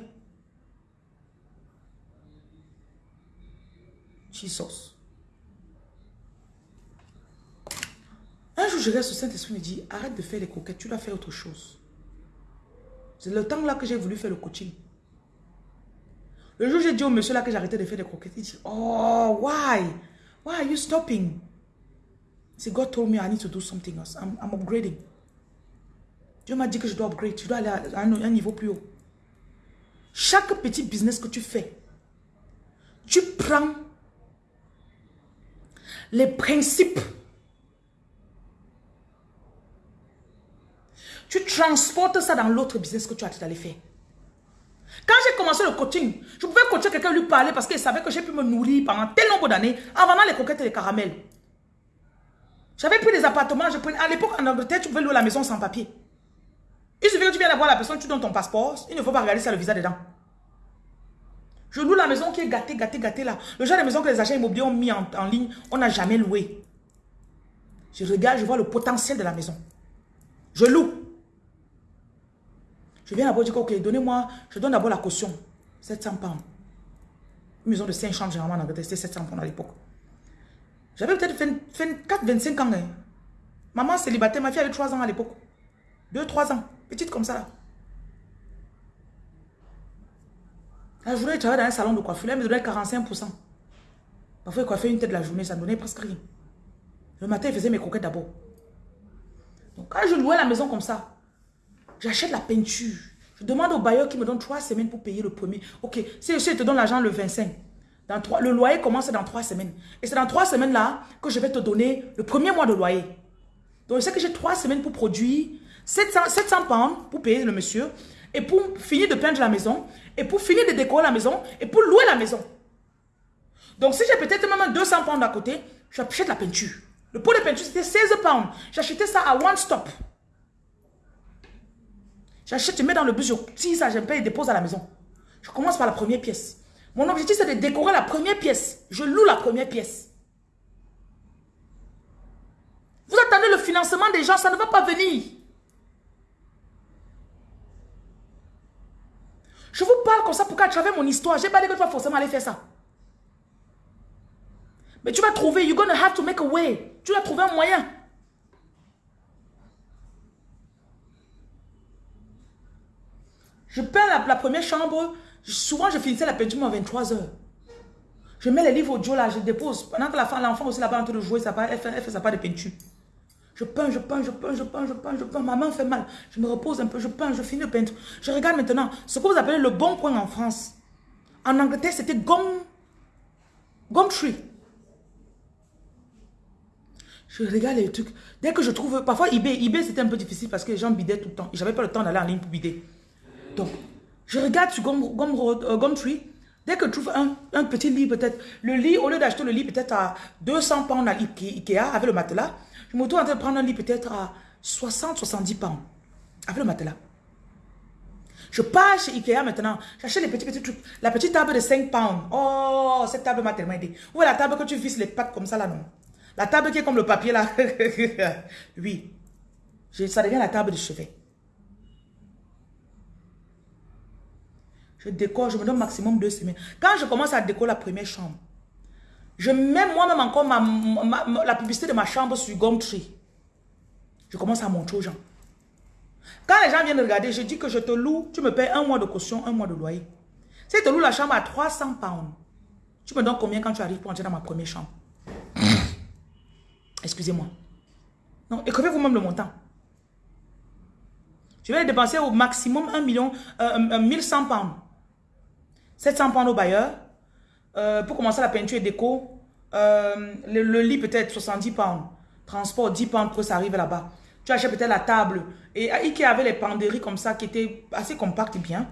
Jesus. Un jour, je reste au Saint-Esprit me dit, arrête de faire les coquettes, tu dois faire autre chose. C'est le temps là que j'ai voulu faire le coaching. Le jour, j'ai dit au monsieur là que j'arrêtais de faire des croquettes. Il dit, oh, why? Why are you stopping? C'est God told me I need to do something else. I'm, upgrading. Dieu m'a dit que je dois upgrade. Je dois aller à un, niveau plus haut. Chaque petit business que tu fais, tu prends les principes. Tu transportes ça dans l'autre business que tu as d'aller faire. Quand j'ai commencé le coaching, je pouvais coacher quelqu'un, lui parler parce qu'il savait que j'ai pu me nourrir pendant tel nombre d'années en vendant les coquettes et les caramels. J'avais pris des appartements, je prenais, à l'époque en Angleterre, tu pouvais louer la maison sans papier. Il suffit que tu viennes voir la personne, tu donnes ton passeport, il ne faut pas regarder si le visa dedans. Je loue la maison qui est gâtée, gâtée, gâtée là. Le genre de maison que les agents immobiliers ont mis en, ligne, on n'a jamais loué. Je regarde, je vois le potentiel de la maison. Je loue. Je viens d'abord dire, ok, donnez-moi, je donne d'abord la caution. 700 pounds. Une maison de 5 chambres, généralement, en Angleterre, c'était 700 pounds à l'époque. J'avais peut-être 24, 25 ans. Hein. Maman célibataire, ma fille avait 3 ans à l'époque. 2, 3 ans. Petite comme ça là. La journée, je travaillais dans un salon de coiffure, elle me donnait 45%. Parfois, il coiffait une tête de la journée, ça me donnait presque rien. Le matin, il faisait mes croquettes d'abord. Donc, quand je louais la maison comme ça, J'achète la peinture. Je demande au bailleur qui me donne trois semaines pour payer le premier. Ok, si je te donne l'argent le 25, dans trois, le loyer commence dans trois semaines. Et c'est dans trois semaines là que je vais te donner le premier mois de loyer. Donc je sais que j'ai trois semaines pour produire 700, 700 pounds pour payer le monsieur. Et pour finir de peindre la maison. Et pour finir de décorer la maison. Et pour louer la maison. Donc si j'ai peut-être même 200 pounds à côté, j'achète la peinture. Le pot de peinture c'était 16 pounds. J'achetais ça à one stop. J'achète, je mets dans le bus, je tire ça, je paye et dépose à la maison. Je commence par la première pièce. Mon objectif, c'est de décorer la première pièce. Je loue la première pièce. Vous attendez le financement des gens, ça ne va pas venir. Je vous parle comme ça pour qu'à travers mon histoire, j'ai pas dit que tu vas forcément aller faire ça. Mais tu vas trouver, you're to have to make a way. Tu vas trouver un moyen. Je peins la, première chambre. Souvent, je finissais la peinture à 23 heures. Je mets les livres audio là, je dépose. Pendant que l'enfant aussi là-bas en train de jouer, ça elle, fait, elle fait sa part de peinture. Je peins, je peins, je peins, je peins, je peins, je peins. Ma main fait mal. Je me repose un peu, je peins, je finis de peindre. Je regarde maintenant ce que vous appelez le bon coin en France. En Angleterre, c'était gomme, gomme tree. Je regarde les trucs. Dès que je trouve, parfois eBay, eBay c'était un peu difficile parce que les gens bidaient tout le temps. J'avais pas le temps d'aller en ligne pour bider. Je regarde sur euh, Gumtree. Dès que je trouve un, petit lit, peut-être, le lit, au lieu d'acheter le lit peut-être à 200 pounds à Ikea avec le matelas, je me retrouve en train de prendre un lit peut-être à 60-70 pounds avec le matelas. Je pars chez Ikea maintenant. J'achète les petits, petits trucs. La petite table de 5 pounds. Oh, cette table m'a tellement aidé. Ou la table que tu visses les pattes comme ça là, non? La table qui est comme le papier là. oui. ça devient la table de chevet. Je je me donne maximum deux semaines. Quand je commence à décorer la première chambre, je mets moi-même encore la publicité de ma chambre sur Gumtree. Je commence à montrer aux gens. Quand les gens viennent regarder, je dis que je te loue, tu me payes un mois de caution, un mois de loyer. Si je te loue la chambre à 300 pounds, tu me donnes combien quand tu arrives pour entrer dans ma première chambre? Excusez-moi. Non, écrivez vous-même le montant. Je vais dépenser au maximum 1 million, euh, 1100 pounds. 700 pounds au bailleur. Euh, pour commencer la peinture et déco, euh, le, lit peut-être 70 pounds. Transport 10 pounds pour que ça arrive là-bas. Tu achètes peut-être la table. Et Ikea avait les penderies comme ça qui étaient assez compactes et bien.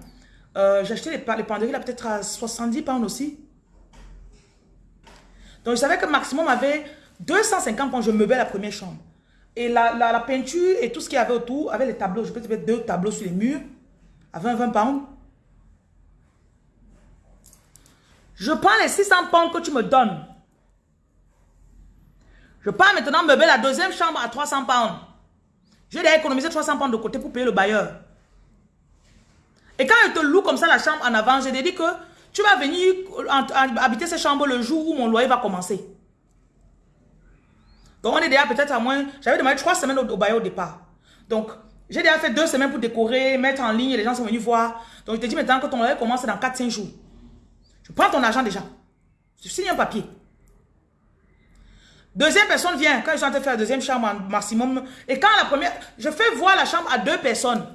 Euh, J'ai acheté les, les penderies là peut-être à 70 pounds aussi. Donc je savais que maximum avait 250 pounds. Je meublais la première chambre. Et la, la, peinture et tout ce qu'il y avait autour, avec les tableaux, je peux te mettre deux tableaux sur les murs à 20, 20 pounds. Je prends les 600 pounds que tu me donnes. Je pars maintenant meubler la deuxième chambre à 300 pounds. Je vais économiser 300 pounds de côté pour payer le bailleur. Et quand je te loue comme ça la chambre en avant, je te dis que tu vas venir habiter cette chambre le jour où mon loyer va commencer. Donc on est déjà peut-être à moins... J'avais demandé trois semaines au, bailleur au départ. Donc j'ai déjà fait deux semaines pour décorer, mettre en ligne, les gens sont venus voir. Donc je te dis maintenant que ton loyer commence dans 4-5 jours. Je prends ton argent déjà. Je signe un papier. Deuxième personne vient, quand ils sont en train de faire la deuxième chambre maximum. Et quand la première, je fais voir la chambre à deux personnes.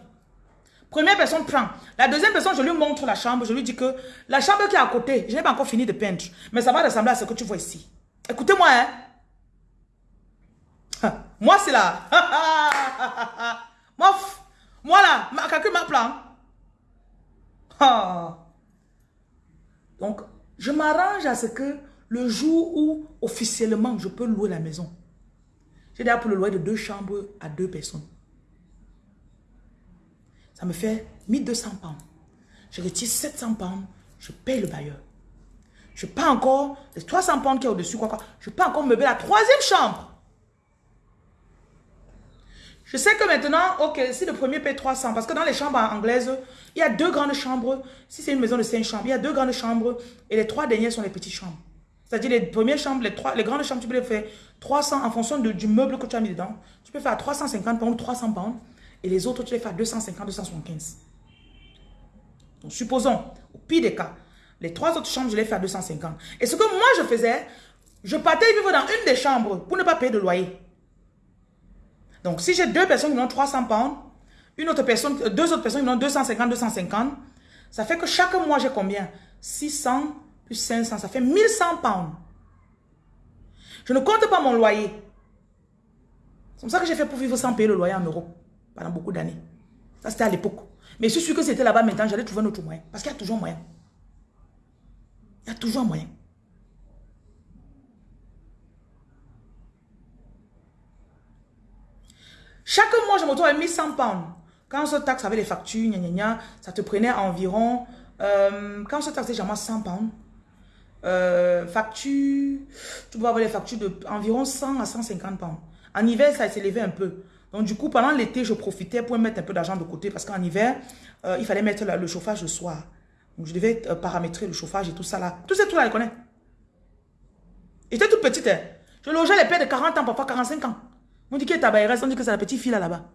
Première personne prend. La deuxième personne, je lui montre la chambre. Je lui dis que la chambre qui est à côté, je n'ai pas encore fini de peindre. Mais ça va ressembler à ce que tu vois ici. Écoutez-moi, hein. Moi, c'est là. moi, là, calcule ma plan. Donc, je m'arrange à ce que le jour où officiellement je peux louer la maison, j'ai déjà pour le loyer de deux chambres à deux personnes. Ça me fait 1200 pounds. Je retire 700 pounds, je paye le bailleur. Je pas encore les 300 pounds qui est au-dessus, quoi, quoi. Je peux encore meubler la troisième chambre. Je sais que maintenant, ok, si le premier paye 300, parce que dans les chambres anglaises, il y a deux grandes chambres. Si c'est une maison de cinq chambres, il y a deux grandes chambres et les trois dernières sont les petites chambres. C'est-à-dire les premières chambres, les, trois, grandes chambres, tu peux les faire 300 en fonction du meuble que tu as mis dedans. Tu peux faire à 350 pounds, 300 pounds. Et les autres, tu les fais à 250, 275. Donc, supposons, au pire des cas, les trois autres chambres, je les fais à 250. Et ce que moi, je faisais, je partais vivre dans une des chambres pour ne pas payer de loyer. Donc, si j'ai deux personnes qui ont 300 pounds, une autre personne, deux autres personnes qui ont 250, 250, ça fait que chaque mois, j'ai combien? 600 plus 500, ça fait 1100 pounds. Je ne compte pas mon loyer. C'est comme ça que j'ai fait pour vivre sans payer le loyer en Europe pendant beaucoup d'années. Ça, c'était à l'époque. Mais je suis sûr que c'était là-bas maintenant, j'allais trouver un autre moyen. Parce qu'il y a toujours moyen. Il y a toujours un moyen. Chaque mois, je me retrouve à 1100 pounds. Quand on se taxe avec les factures, ça te prenait environ... Euh, quand on se taxait, j'ai 100 pounds. Euh, facture, tu dois avoir les factures de environ 100 à 150 pounds. En hiver, ça s'élevait un peu. Donc du coup, pendant l'été, je profitais pour mettre un peu d'argent de côté parce qu'en hiver, euh, il fallait mettre le chauffage le soir. Donc je devais paramétrer le chauffage et tout ça là. Tout ça, tout là, je connais. J'étais toute petite. Hein. Je logeais les pères de 40 ans, parfois 45 ans. On dit que ta on dit que c'est la petite fille là-bas.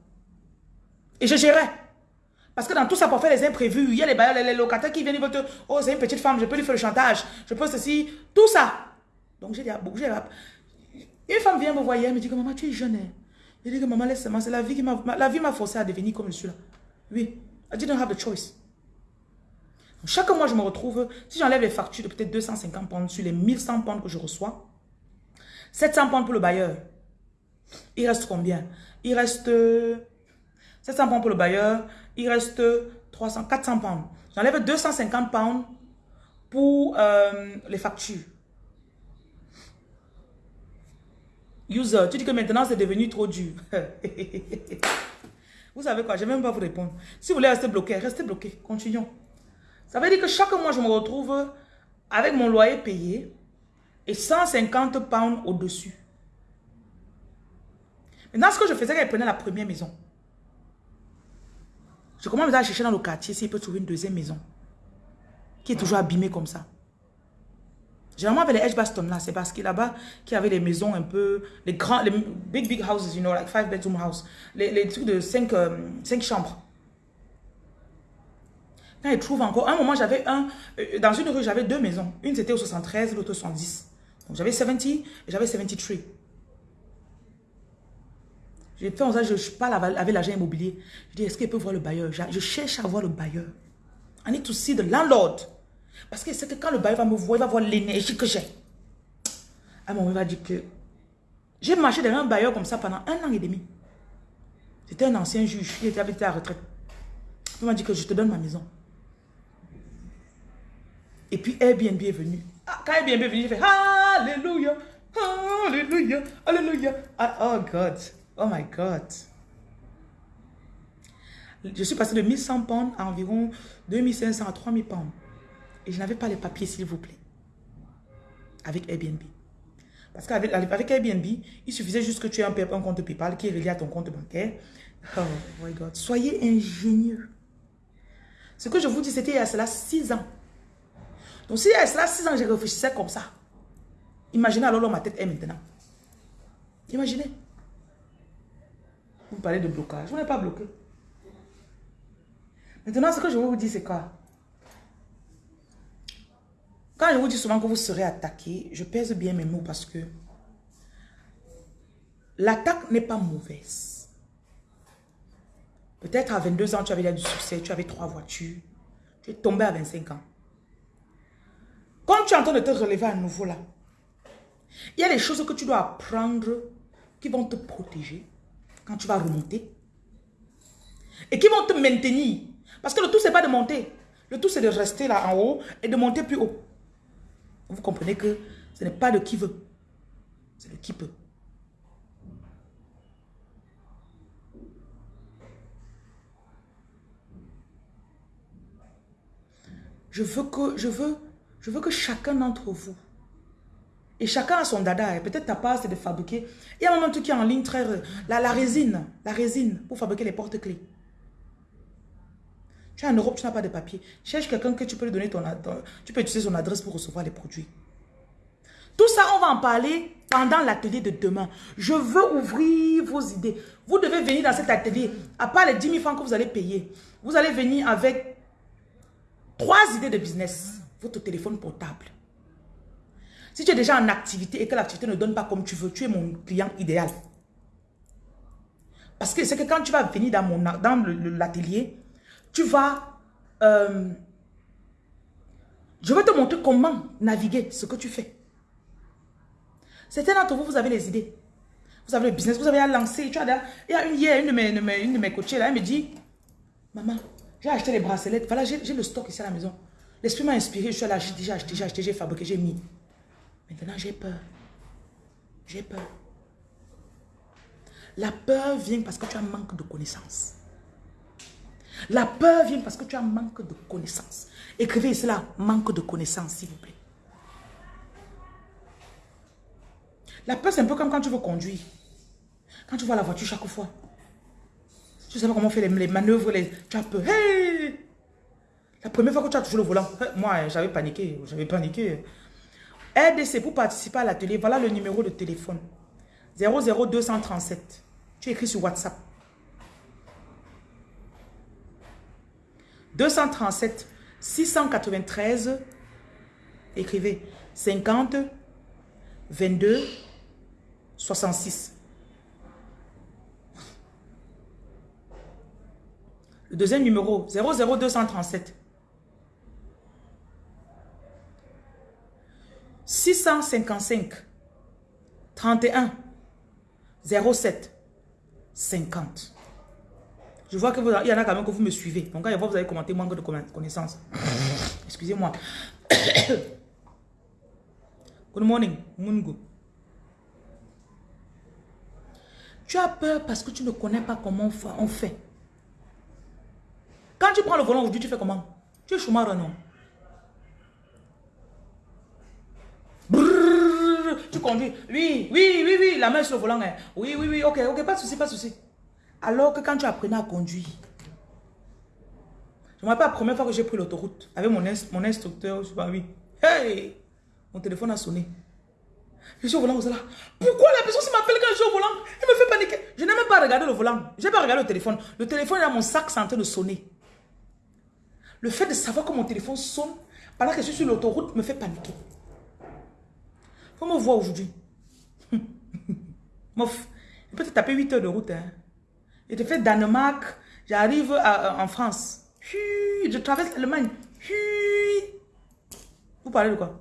Et je gérais. Parce que dans tout ça, pour faire les imprévus, il y a les, les, locataires qui viennent, ils vont te... Oh, c'est une petite femme, je peux lui faire le chantage. Je peux ceci, tout ça. Donc j'ai dit, ah, une femme vient me voir elle me dit que maman, tu es jeune. Hein. Je dis que maman, laisse-moi, c'est la vie qui m'a... La vie m'a forcé à devenir comme je suis là. Oui, I didn't have the choice. chaque mois, je me retrouve, si j'enlève les factures de peut-être 250 pounds sur les 1100 pounds que je reçois, 700 pounds pour le bailleur, il reste combien? Il reste 700 pounds pour le bailleur. Il reste 300, 400 pounds. J'enlève 250 pounds pour euh, les factures. User, tu dis que maintenant c'est devenu trop dur. Vous savez quoi, je ne vais même pas vous répondre. Si vous voulez rester bloqué, restez bloqué. Continuons. Ça veut dire que chaque mois, je me retrouve avec mon loyer payé et 150 pounds au-dessus. Maintenant, ce que je faisais quand je prenais la première maison, je commence à chercher dans le quartier s'il peut trouver une deuxième maison qui est toujours abîmée comme ça. Généralement, avec les Edgebaston là, c'est parce qu'il là-bas, avait les maisons un peu, les grands, les big, big houses, you know, like five bedroom house, les, les trucs de cinq, euh, cinq chambres. Quand ils trouvent encore, un moment, j'avais un, euh, dans une rue, j'avais deux maisons. Une, c'était au 73, l'autre au 70. Donc, j'avais 70 et j'avais 73. J'ai fait en ça, je, parle avec l'agent immobilier. Je dis, est-ce qu'il peut voir le bailleur? Je cherche à voir le bailleur. I need to see the landlord. Parce que c'est que quand le bailleur va me voir, il va voir l'énergie que j'ai. À un moment, il va dire que j'ai marché derrière un bailleur comme ça pendant un an et demi. C'était un ancien juge qui était habité à retraite. Il m'a dit que je te donne ma maison. Et puis Airbnb est venu. Ah, quand Airbnb est venu, j'ai fait Alléluia, Alléluia, Alléluia. Ah, oh God, oh my God. Je suis passé de 1100 pounds à environ 2500 à 3000 pounds. Et je n'avais pas les papiers, s'il vous plaît. Avec Airbnb. Parce qu'avec avec Airbnb, il suffisait juste que tu aies un, compte PayPal qui est relié à ton compte bancaire. Oh my God. Soyez ingénieux. Ce que je vous dis, c'était il y a cela 6 ans. Donc si il y a cela 6 ans, je réfléchissais comme ça. Imaginez alors où ma tête est maintenant. Imaginez. Vous parlez de blocage. Vous n'êtes pas bloqué. Maintenant, ce que je vous dire, c'est quoi? Quand je vous dis souvent que vous serez attaqué, je pèse bien mes mots parce que l'attaque n'est pas mauvaise. Peut-être à 22 ans, tu avais du succès, tu avais trois voitures, tu es tombé à 25 ans. Quand tu es en train de te relever à nouveau là, il y a des choses que tu dois apprendre qui vont te protéger quand tu vas remonter et qui vont te maintenir. Parce que le tout, c'est pas de monter. Le tout, c'est de rester là en haut et de monter plus haut. Vous comprenez que ce n'est pas de qui veut, c'est de qui peut. Je veux que, je veux, je veux que chacun d'entre vous, et chacun a son dada, peut-être ta part c'est de fabriquer. Il y a un moment qui est en ligne très... La, la résine, la résine pour fabriquer les porte-clés. Tu es en Europe, tu n'as pas de papier. Cherche quelqu'un que tu peux lui donner ton, Tu peux utiliser son adresse pour recevoir les produits. Tout ça, on va en parler pendant l'atelier de demain. Je veux ouvrir vos idées. Vous devez venir dans cet atelier. À part les 10 000 francs que vous allez payer, vous allez venir avec trois idées de business. Votre téléphone portable. Si tu es déjà en activité et que l'activité ne donne pas comme tu veux, tu es mon client idéal. Parce que c'est que quand tu vas venir dans, mon, dans l'atelier, tu vas... Euh, je vais te montrer comment naviguer ce que tu fais. Certains d'entre vous, vous avez les idées. Vous avez le business, vous avez à lancer. Tu il y a une hier, une de mes, une de mes, là, elle me dit, maman, j'ai acheté les bracelets. Voilà, j'ai le stock ici à la maison. L'esprit m'a inspiré, je suis là, j'ai acheté, j'ai acheté, j'ai fabriqué, j'ai mis. Maintenant, j'ai peur. J'ai peur. La peur vient parce que tu as manque de connaissances. La peur vient parce que tu as manque de connaissances. Écrivez cela, manque de connaissances, s'il vous plaît. La peur, c'est un peu comme quand tu veux conduire. Quand tu vois la voiture chaque fois. Tu ne sais pas comment faire les, manœuvres, les, tu as peur. La première fois que tu as touché le volant, moi, j'avais paniqué. J'avais paniqué. RDC, pour participer à l'atelier, voilà le numéro de téléphone. 00237. Tu écris sur WhatsApp. 237 693, écrivez 50 22 66. Le deuxième numéro, 00237. 655 31 07 50. Je vois qu'il y en a quand même que vous me suivez. Donc, quand vous avez commenté manque de connaissances. Excusez-moi. Good morning, Mungo. Tu as peur parce que tu ne connais pas comment on fait. tu prends le volant aujourd'hui, tu fais comment? Tu es chômeur, non? Tu conduis. Oui, oui, oui, oui, la main sur le volant. Hein. Oui, oui, oui, ok, ok, pas de souci, pas de souci. Alors que quand tu apprenais à conduire, je me rappelle la première fois que j'ai pris l'autoroute avec mon, mon instructeur, je sais pas, oui. Hey! Mon téléphone a sonné. Je suis au volant, là. Pourquoi la personne m'appelle quand je suis au volant? Il me fait paniquer. Je n'ai même pas regardé le volant. Je n'ai pas regardé le téléphone. Le téléphone est dans mon sac, c'est en train de sonner. Le fait de savoir que mon téléphone sonne pendant que je suis sur l'autoroute me fait paniquer. Faut me voir aujourd'hui. Mof, je peux te taper 8 heures de route. Hein. Je te fais Danemark, j'arrive en France. Je traverse l'Allemagne. Vous parlez de quoi?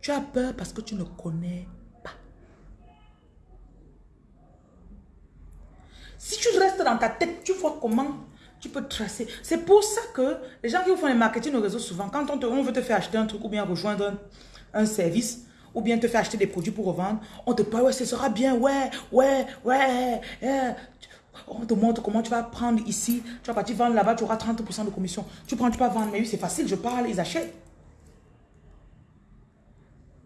Tu as peur parce que tu ne connais pas. Si tu restes dans ta tête, tu vois comment tu peux tracer. C'est pour ça que les gens qui font les marketing au réseau, souvent, quand on, te, on veut te faire acheter un truc ou bien rejoindre un, service, ou bien te faire acheter des produits pour revendre, on te parle, ouais, ce sera bien, ouais, ouais, ouais, On te montre comment tu vas prendre ici, tu vas partir vendre là-bas, tu auras 30% de commission. Tu prends, tu vas vendre, mais oui, c'est facile, je parle, ils achètent.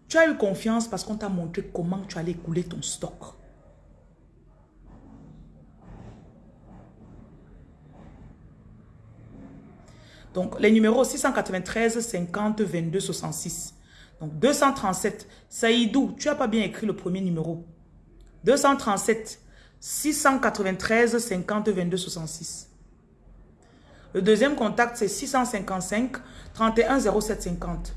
Tu as eu confiance parce qu'on t'a montré comment tu allais couler ton stock. Donc, les numéros 693 50 22 66. Donc, 237. Saïdou, tu n'as pas bien écrit le premier numéro. 237 693 50 22 66. Le deuxième contact, c'est 655 31 07 50.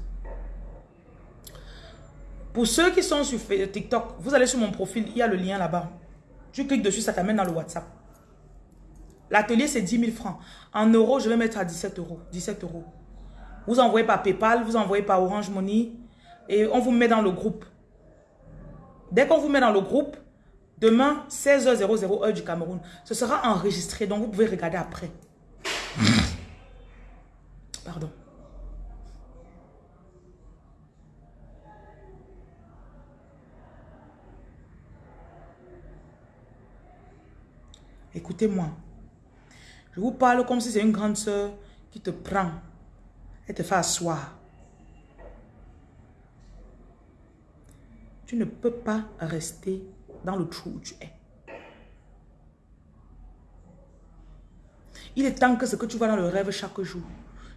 Pour ceux qui sont sur TikTok, vous allez sur mon profil, il y a le lien là-bas. Tu cliques dessus, ça t'amène dans le WhatsApp. L'atelier, c'est 10 000 francs. En euros, je vais mettre à 17 euros. 17 euros. Vous envoyez par Paypal, vous envoyez par Orange Money et on vous met dans le groupe. Dès qu'on vous met dans le groupe, demain, 16h00 heure du Cameroun, ce sera enregistré, donc vous pouvez regarder après. Pardon. Écoutez-moi. Je vous parle comme si c'est une grande soeur qui te prend et te fait asseoir. Tu ne peux pas rester dans le trou où tu es. Il est temps que ce que tu vois dans le rêve chaque jour.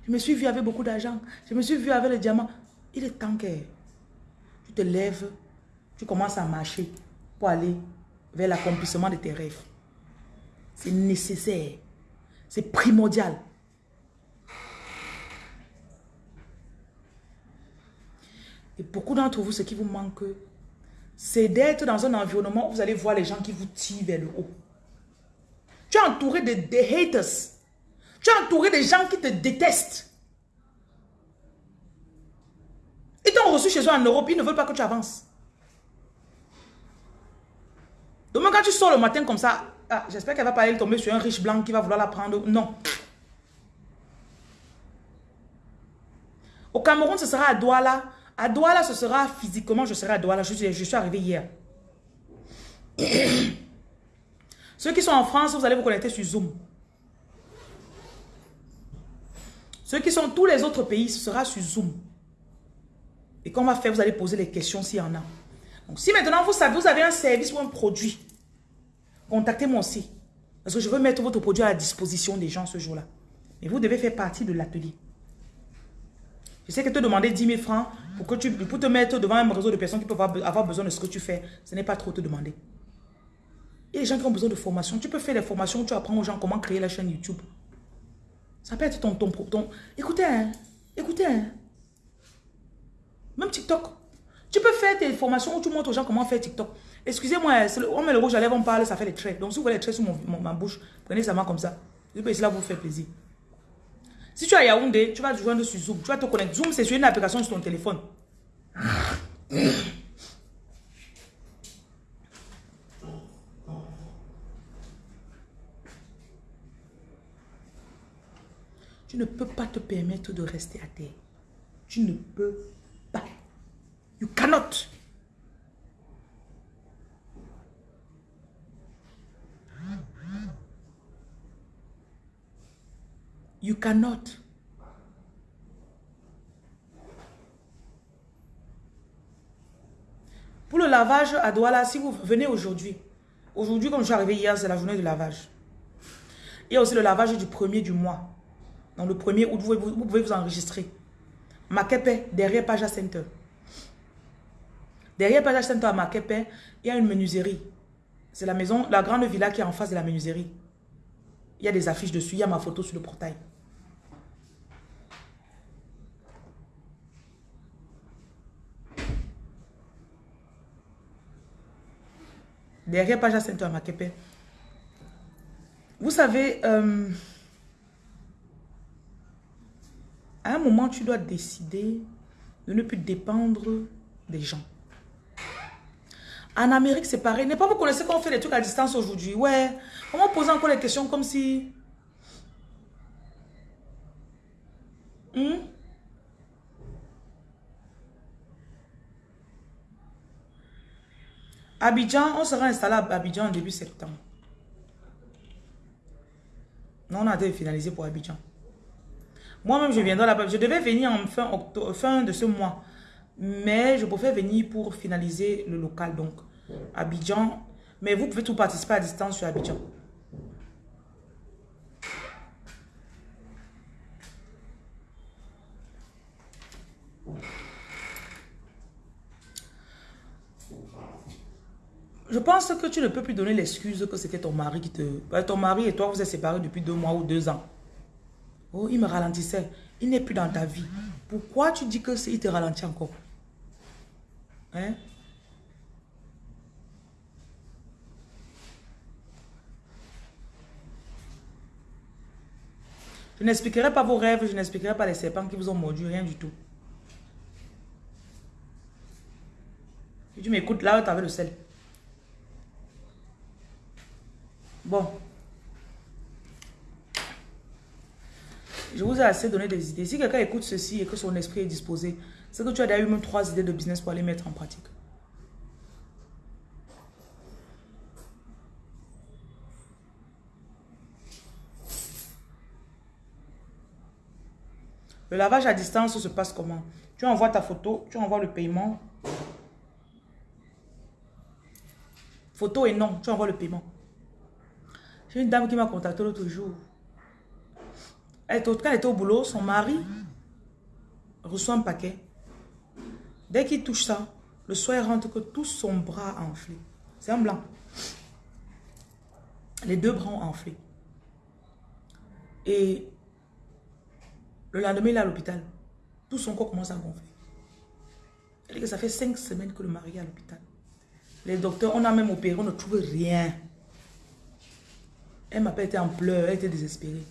Je me suis vu avec beaucoup d'argent. Je me suis vu avec le diamant. Il est temps que tu te lèves, tu commences à marcher pour aller vers l'accomplissement de tes rêves. C'est nécessaire. C'est primordial. Et beaucoup d'entre vous, ce qui vous manque, c'est d'être dans un environnement où vous allez voir les gens qui vous tirent vers le haut. Tu es entouré de, haters. Tu es entouré de gens qui te détestent. Ils t'ont reçu chez eux en Europe, ils ne veulent pas que tu avances. Donc quand tu sors le matin comme ça, ah, j'espère qu'elle va pas aller tomber sur un riche blanc qui va vouloir la prendre. Non. Au Cameroun, ce sera à Douala. À Douala, ce sera physiquement, je serai à Douala. Je, suis arrivé hier. Ceux qui sont en France, vous allez vous connecter sur Zoom. Ceux qui sont tous les autres pays, ce sera sur Zoom. Et qu'on va faire, vous allez poser les questions s'il y en a. Donc, si maintenant vous savez, vous avez un service ou un produit contactez-moi aussi. Parce que je veux mettre votre produit à la disposition des gens ce jour-là. Mais vous devez faire partie de l'atelier. Je sais que te demander 10 000 francs pour, que tu, pour te mettre devant un réseau de personnes qui peuvent avoir besoin de ce que tu fais, ce n'est pas trop te demander. Il y a des gens qui ont besoin de formation. Tu peux faire des formations où tu apprends aux gens comment créer la chaîne YouTube. Ça peut être ton... ton, écoutez, hein, écoutez. Hein. Même TikTok. Tu peux faire tes formations où tu montres aux gens comment faire TikTok. Excusez-moi, on met le rouge à lèvres, on parle, ça fait les traits. Donc si vous voulez les traits sur ma bouche, prenez ça comme ça. Je peux cela vous faire plaisir. Si tu as Yaoundé, tu vas te joindre sur Zoom. Tu vas te connecter. Zoom, c'est sur une application sur ton téléphone. Tu ne peux pas te permettre de rester à terre. Tu ne peux pas. You cannot. You cannot. Pour le lavage à Douala, si vous venez aujourd'hui, aujourd'hui comme je suis arrivé hier, c'est la journée de lavage. Il y a aussi le lavage du premier du mois. Dans le premier août, vous, vous, pouvez vous enregistrer. Makepe, derrière Paja Center. Derrière Paja Center à Makepe, il y a une menuiserie. C'est la maison, la grande villa qui est en face de la menuiserie. Il y a des affiches dessus, il y a ma photo sur le portail. Derrière Paja Center Makepe. Vous savez, euh, à un moment, tu dois décider de ne plus dépendre des gens. En Amérique, c'est pareil. N'est pas vous connaissez qu'on fait des trucs à distance aujourd'hui. Ouais. Comment poser encore les questions comme si... Hmm? Abidjan, on sera installé à Abidjan début septembre. Non, on a été finalisé pour Abidjan. Moi-même, je viendrai là-bas. Je devais venir en fin, fin de ce mois. Mais je préfère venir pour finaliser le local. Donc, Abidjan. Mais vous pouvez tout participer à distance sur Abidjan. Je pense que tu ne peux plus donner l'excuse que c'était ton mari qui te... Bah, ton mari et toi, vous êtes séparés depuis deux mois ou deux ans. Oh, il me ralentissait. Il n'est plus dans ta vie. Pourquoi tu dis que il te ralentit encore? Hein? Je n'expliquerai pas vos rêves, je n'expliquerai pas les serpents qui vous ont mordu, rien du tout. Tu m'écoutes là, tu avais le sel. Bon. Je vous ai assez donné des idées. Si quelqu'un écoute ceci et que son esprit est disposé, c'est que tu as déjà eu même trois idées de business pour aller mettre en pratique. Le lavage à distance se passe comment? Tu envoies ta photo, tu envoies le paiement. Photo et non, tu envoies le paiement. Une dame qui m'a contacté l'autre jour. Elle, quand elle était au boulot, son mari reçoit un paquet. Dès qu'il touche ça, le soir, rentre que tout son bras enflé. C'est un blanc. Les deux bras enflés. Et le lendemain, il est à l'hôpital. Tout son corps commence à gonfler. Elle dit que ça fait cinq semaines que le mari est à l'hôpital. Les docteurs, on a même opéré, on ne trouve rien. Elle m'appelle, elle était en pleurs, elle était désespérée.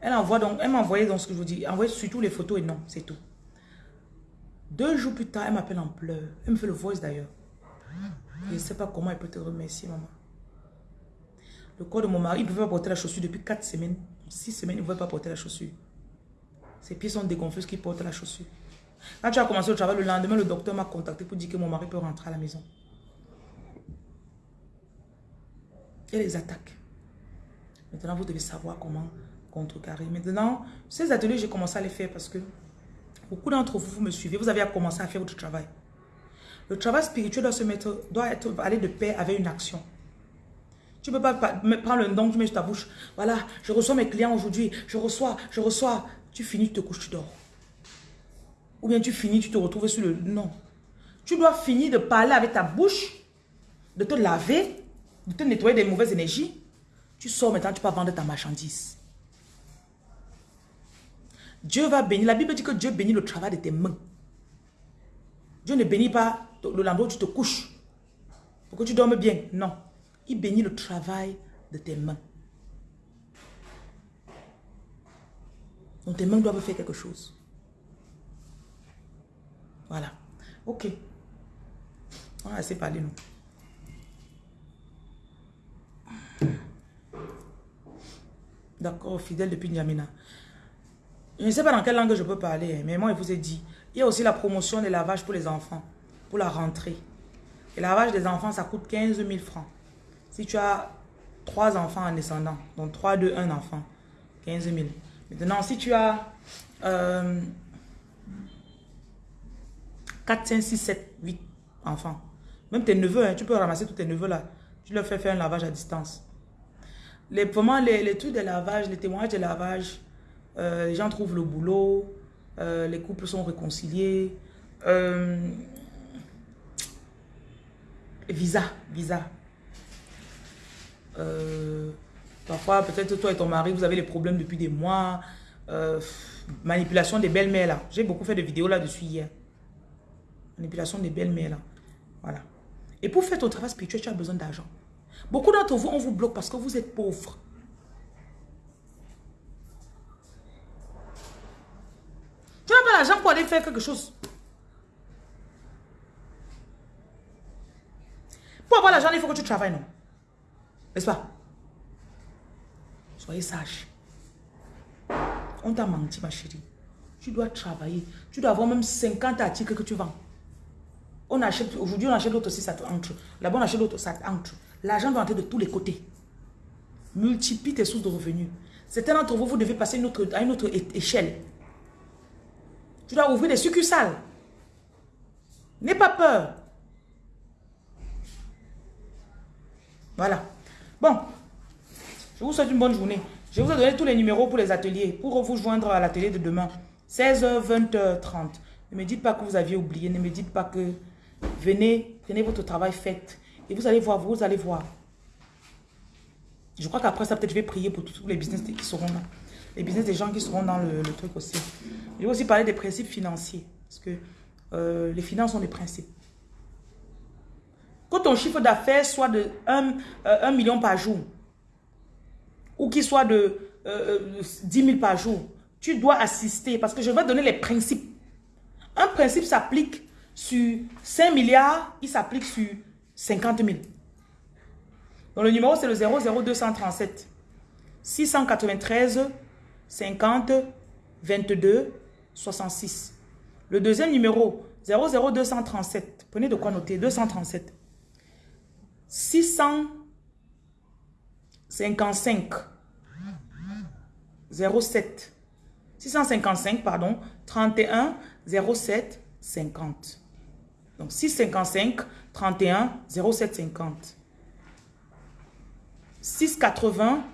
Elle envoie donc, elle m'a envoyé donc ce que je vous dis, envoyé surtout les photos et non, c'est tout. Deux jours plus tard, elle m'appelle en pleurs. Elle me fait le voice d'ailleurs. Je ne sais pas comment elle peut te remercier, maman. Le corps de mon mari, il ne pouvait pas porter la chaussure depuis quatre semaines. Six semaines, il ne pouvait pas porter la chaussure. Ses pieds sont dégonflés qu'il porte la chaussure. Quand tu as commencé le travail, le lendemain, le docteur m'a contacté pour dire que mon mari peut rentrer à la maison. Il les attaques. Maintenant, vous devez savoir comment contrecarrer. Maintenant, ces ateliers, j'ai commencé à les faire parce que beaucoup d'entre vous, vous me suivez, vous avez commencé à faire votre travail. Le travail spirituel doit se mettre, doit être, aller de paix avec une action. Tu ne peux pas prendre le don, tu mets sur ta bouche. Voilà, je reçois mes clients aujourd'hui. Je reçois, je reçois. Tu finis, tu te couches, tu dors. Ou bien tu finis, tu te retrouves sur le... Non. Tu dois finir de parler avec ta bouche, de te laver, de te nettoyer des mauvaises énergies. Tu sors maintenant, tu peux vendre ta marchandise. Dieu va bénir. La Bible dit que Dieu bénit le travail de tes mains. Dieu ne bénit pas le l'endroit où tu te couches. Pour que tu dormes bien. Non. Il bénit le travail de tes mains. Donc tes mains doivent faire quelque chose. Voilà. Ok. On a assez parlé, nous. D'accord, fidèle depuis Niamina. Je ne sais pas dans quelle langue je peux parler, hein, mais moi, je vous ai dit. Il y a aussi la promotion des lavages pour les enfants, pour la rentrée. Le lavage des enfants, ça coûte 15 000 francs. Si tu as trois enfants en descendant, donc 3, 2, 1 enfant, 15 000. Maintenant, si tu as euh, 4, 5, 6, 7, 8 enfants, même tes neveux, hein, tu peux ramasser tous tes neveux là. Tu leur fais faire un lavage à distance. Les, vraiment, les, les trucs de lavage, les témoignages de lavage, euh, les gens trouvent le boulot, euh, les couples sont réconciliés. Euh, visa, visa. parfois, peut-être toi et ton mari, vous avez des problèmes depuis des mois. manipulation des belles-mères là. J'ai beaucoup fait de vidéos là-dessus hier. Manipulation des belles-mères là. Voilà. Et pour faire ton travail spirituel, tu as besoin d'argent. Beaucoup d'entre vous, on vous bloque parce que vous êtes pauvre. Tu n'as pas l'argent pour aller faire quelque chose. Pour avoir l'argent, il faut que tu travailles, non? N'est-ce pas? Soyez sage. On t'a menti, ma chérie. Tu dois travailler. Tu dois avoir même 50 articles que tu vends. On achète, aujourd'hui, on achète l'autre aussi, ça entre. Là-bas, on achète l'autre, ça entre. L'argent doit entrer de tous les côtés. Multiplie tes sources de revenus. Certains d'entre vous, vous devez passer à une autre échelle. Tu dois ouvrir des succursales. N'aie pas peur. Voilà. Bon. Je vous souhaite une bonne journée. Je vous ai donné tous les numéros pour les ateliers. Pour vous joindre à l'atelier de demain. 16h, 20h, 30. Ne me dites pas que vous aviez oublié. Ne me dites pas que Venez, prenez votre travail fait. Et vous allez voir, vous allez voir. Je crois qu'après ça, peut-être je vais prier pour tous les business qui seront là. Les business des gens qui seront dans le, truc aussi. Je vais aussi parler des principes financiers. Parce que euh, les finances sont des principes. Que ton chiffre d'affaires soit de 1, euh, million par jour, ou qu'il soit de 10 euh, 000 par jour, tu dois assister parce que je vais donner les principes. Un principe s'applique sur 5 milliards, il s'applique sur 50 000. Donc le numéro c'est le 00237 693 50 22 66. Le deuxième numéro 00237, prenez de quoi noter, 237 655 07 655 pardon. 31 07 50 donc 655 31 0750. 680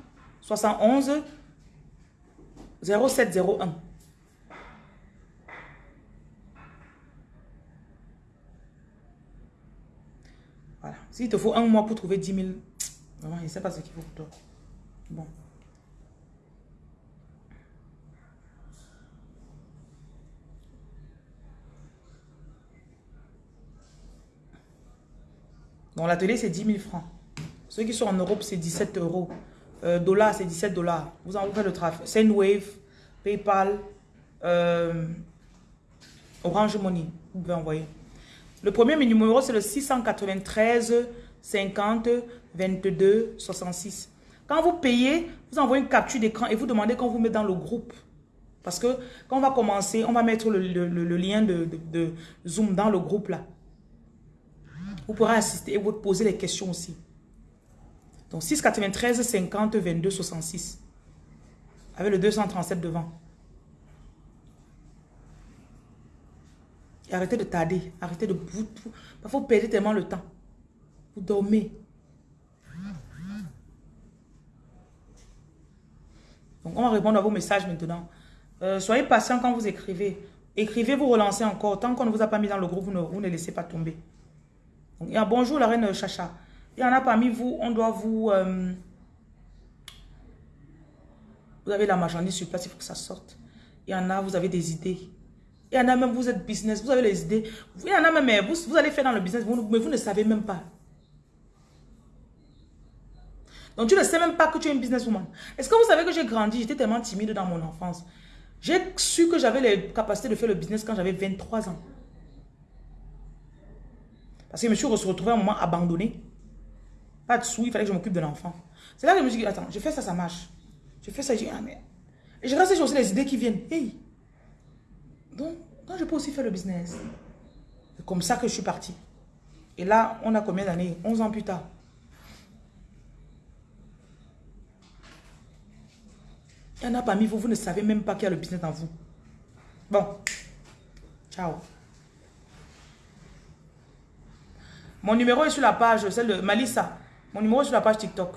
71 0701. Voilà. S'il te faut un mois pour trouver 10 000, vraiment, je ne sais pas ce qu'il faut pour toi. Bon. Donc l'atelier, c'est 10 000 francs. Ceux qui sont en Europe, c'est 17 euros. Euh, dollars, c'est 17 dollars. Vous en faites le trafic. Sendwave, Paypal, euh, Orange Money. Vous pouvez envoyer. Le premier numéro, c'est le 693 50 22 66. Quand vous payez, vous envoyez une capture d'écran et vous demandez qu'on vous met dans le groupe. Parce que quand on va commencer, on va mettre le, lien de Zoom dans le groupe là. Vous pourrez assister et vous poser les questions aussi. Donc 693 50 22 66. Avec le 237 devant. Et arrêtez de tarder. Arrêtez de... Vous, parfois, vous perdez tellement le temps. Vous dormez. Donc, on va répondre à vos messages maintenant. Euh, soyez patient quand vous écrivez. Écrivez, vous relancez encore. Tant qu'on ne vous a pas mis dans le groupe, vous ne, vous ne laissez pas tomber. Il y bonjour la reine Chacha. Il y en a parmi vous, on doit vous... Euh, vous avez la marchandise sur place, il faut que ça sorte. Il y en a, vous avez des idées. Il y en a même, vous êtes business, vous avez les idées. Il y en a même, vous, vous allez faire dans le business, mais vous ne savez même pas. Donc tu ne sais même pas que tu es une businesswoman. Est-ce que vous savez que j'ai grandi, j'étais tellement timide dans mon enfance? J'ai su que j'avais les capacités de faire le business quand j'avais 23 ans. Parce que je me suis retrouvé à un moment abandonné. Pas de sous, il fallait que je m'occupe de l'enfant. C'est là que je me suis dit, attends, je fais ça, ça marche. Je fais ça, je dis, ah merde. Et je reste, aussi les idées qui viennent. Donc, je peux aussi faire le business. C'est comme ça que je suis partie. Et là, on a combien d'années? 11 ans plus tard. Il y en a parmi vous, vous ne savez même pas qu'il y a le business dans vous. Bon. Ciao. Mon numéro est sur la page, celle de Malissa. Mon numéro est sur la page TikTok.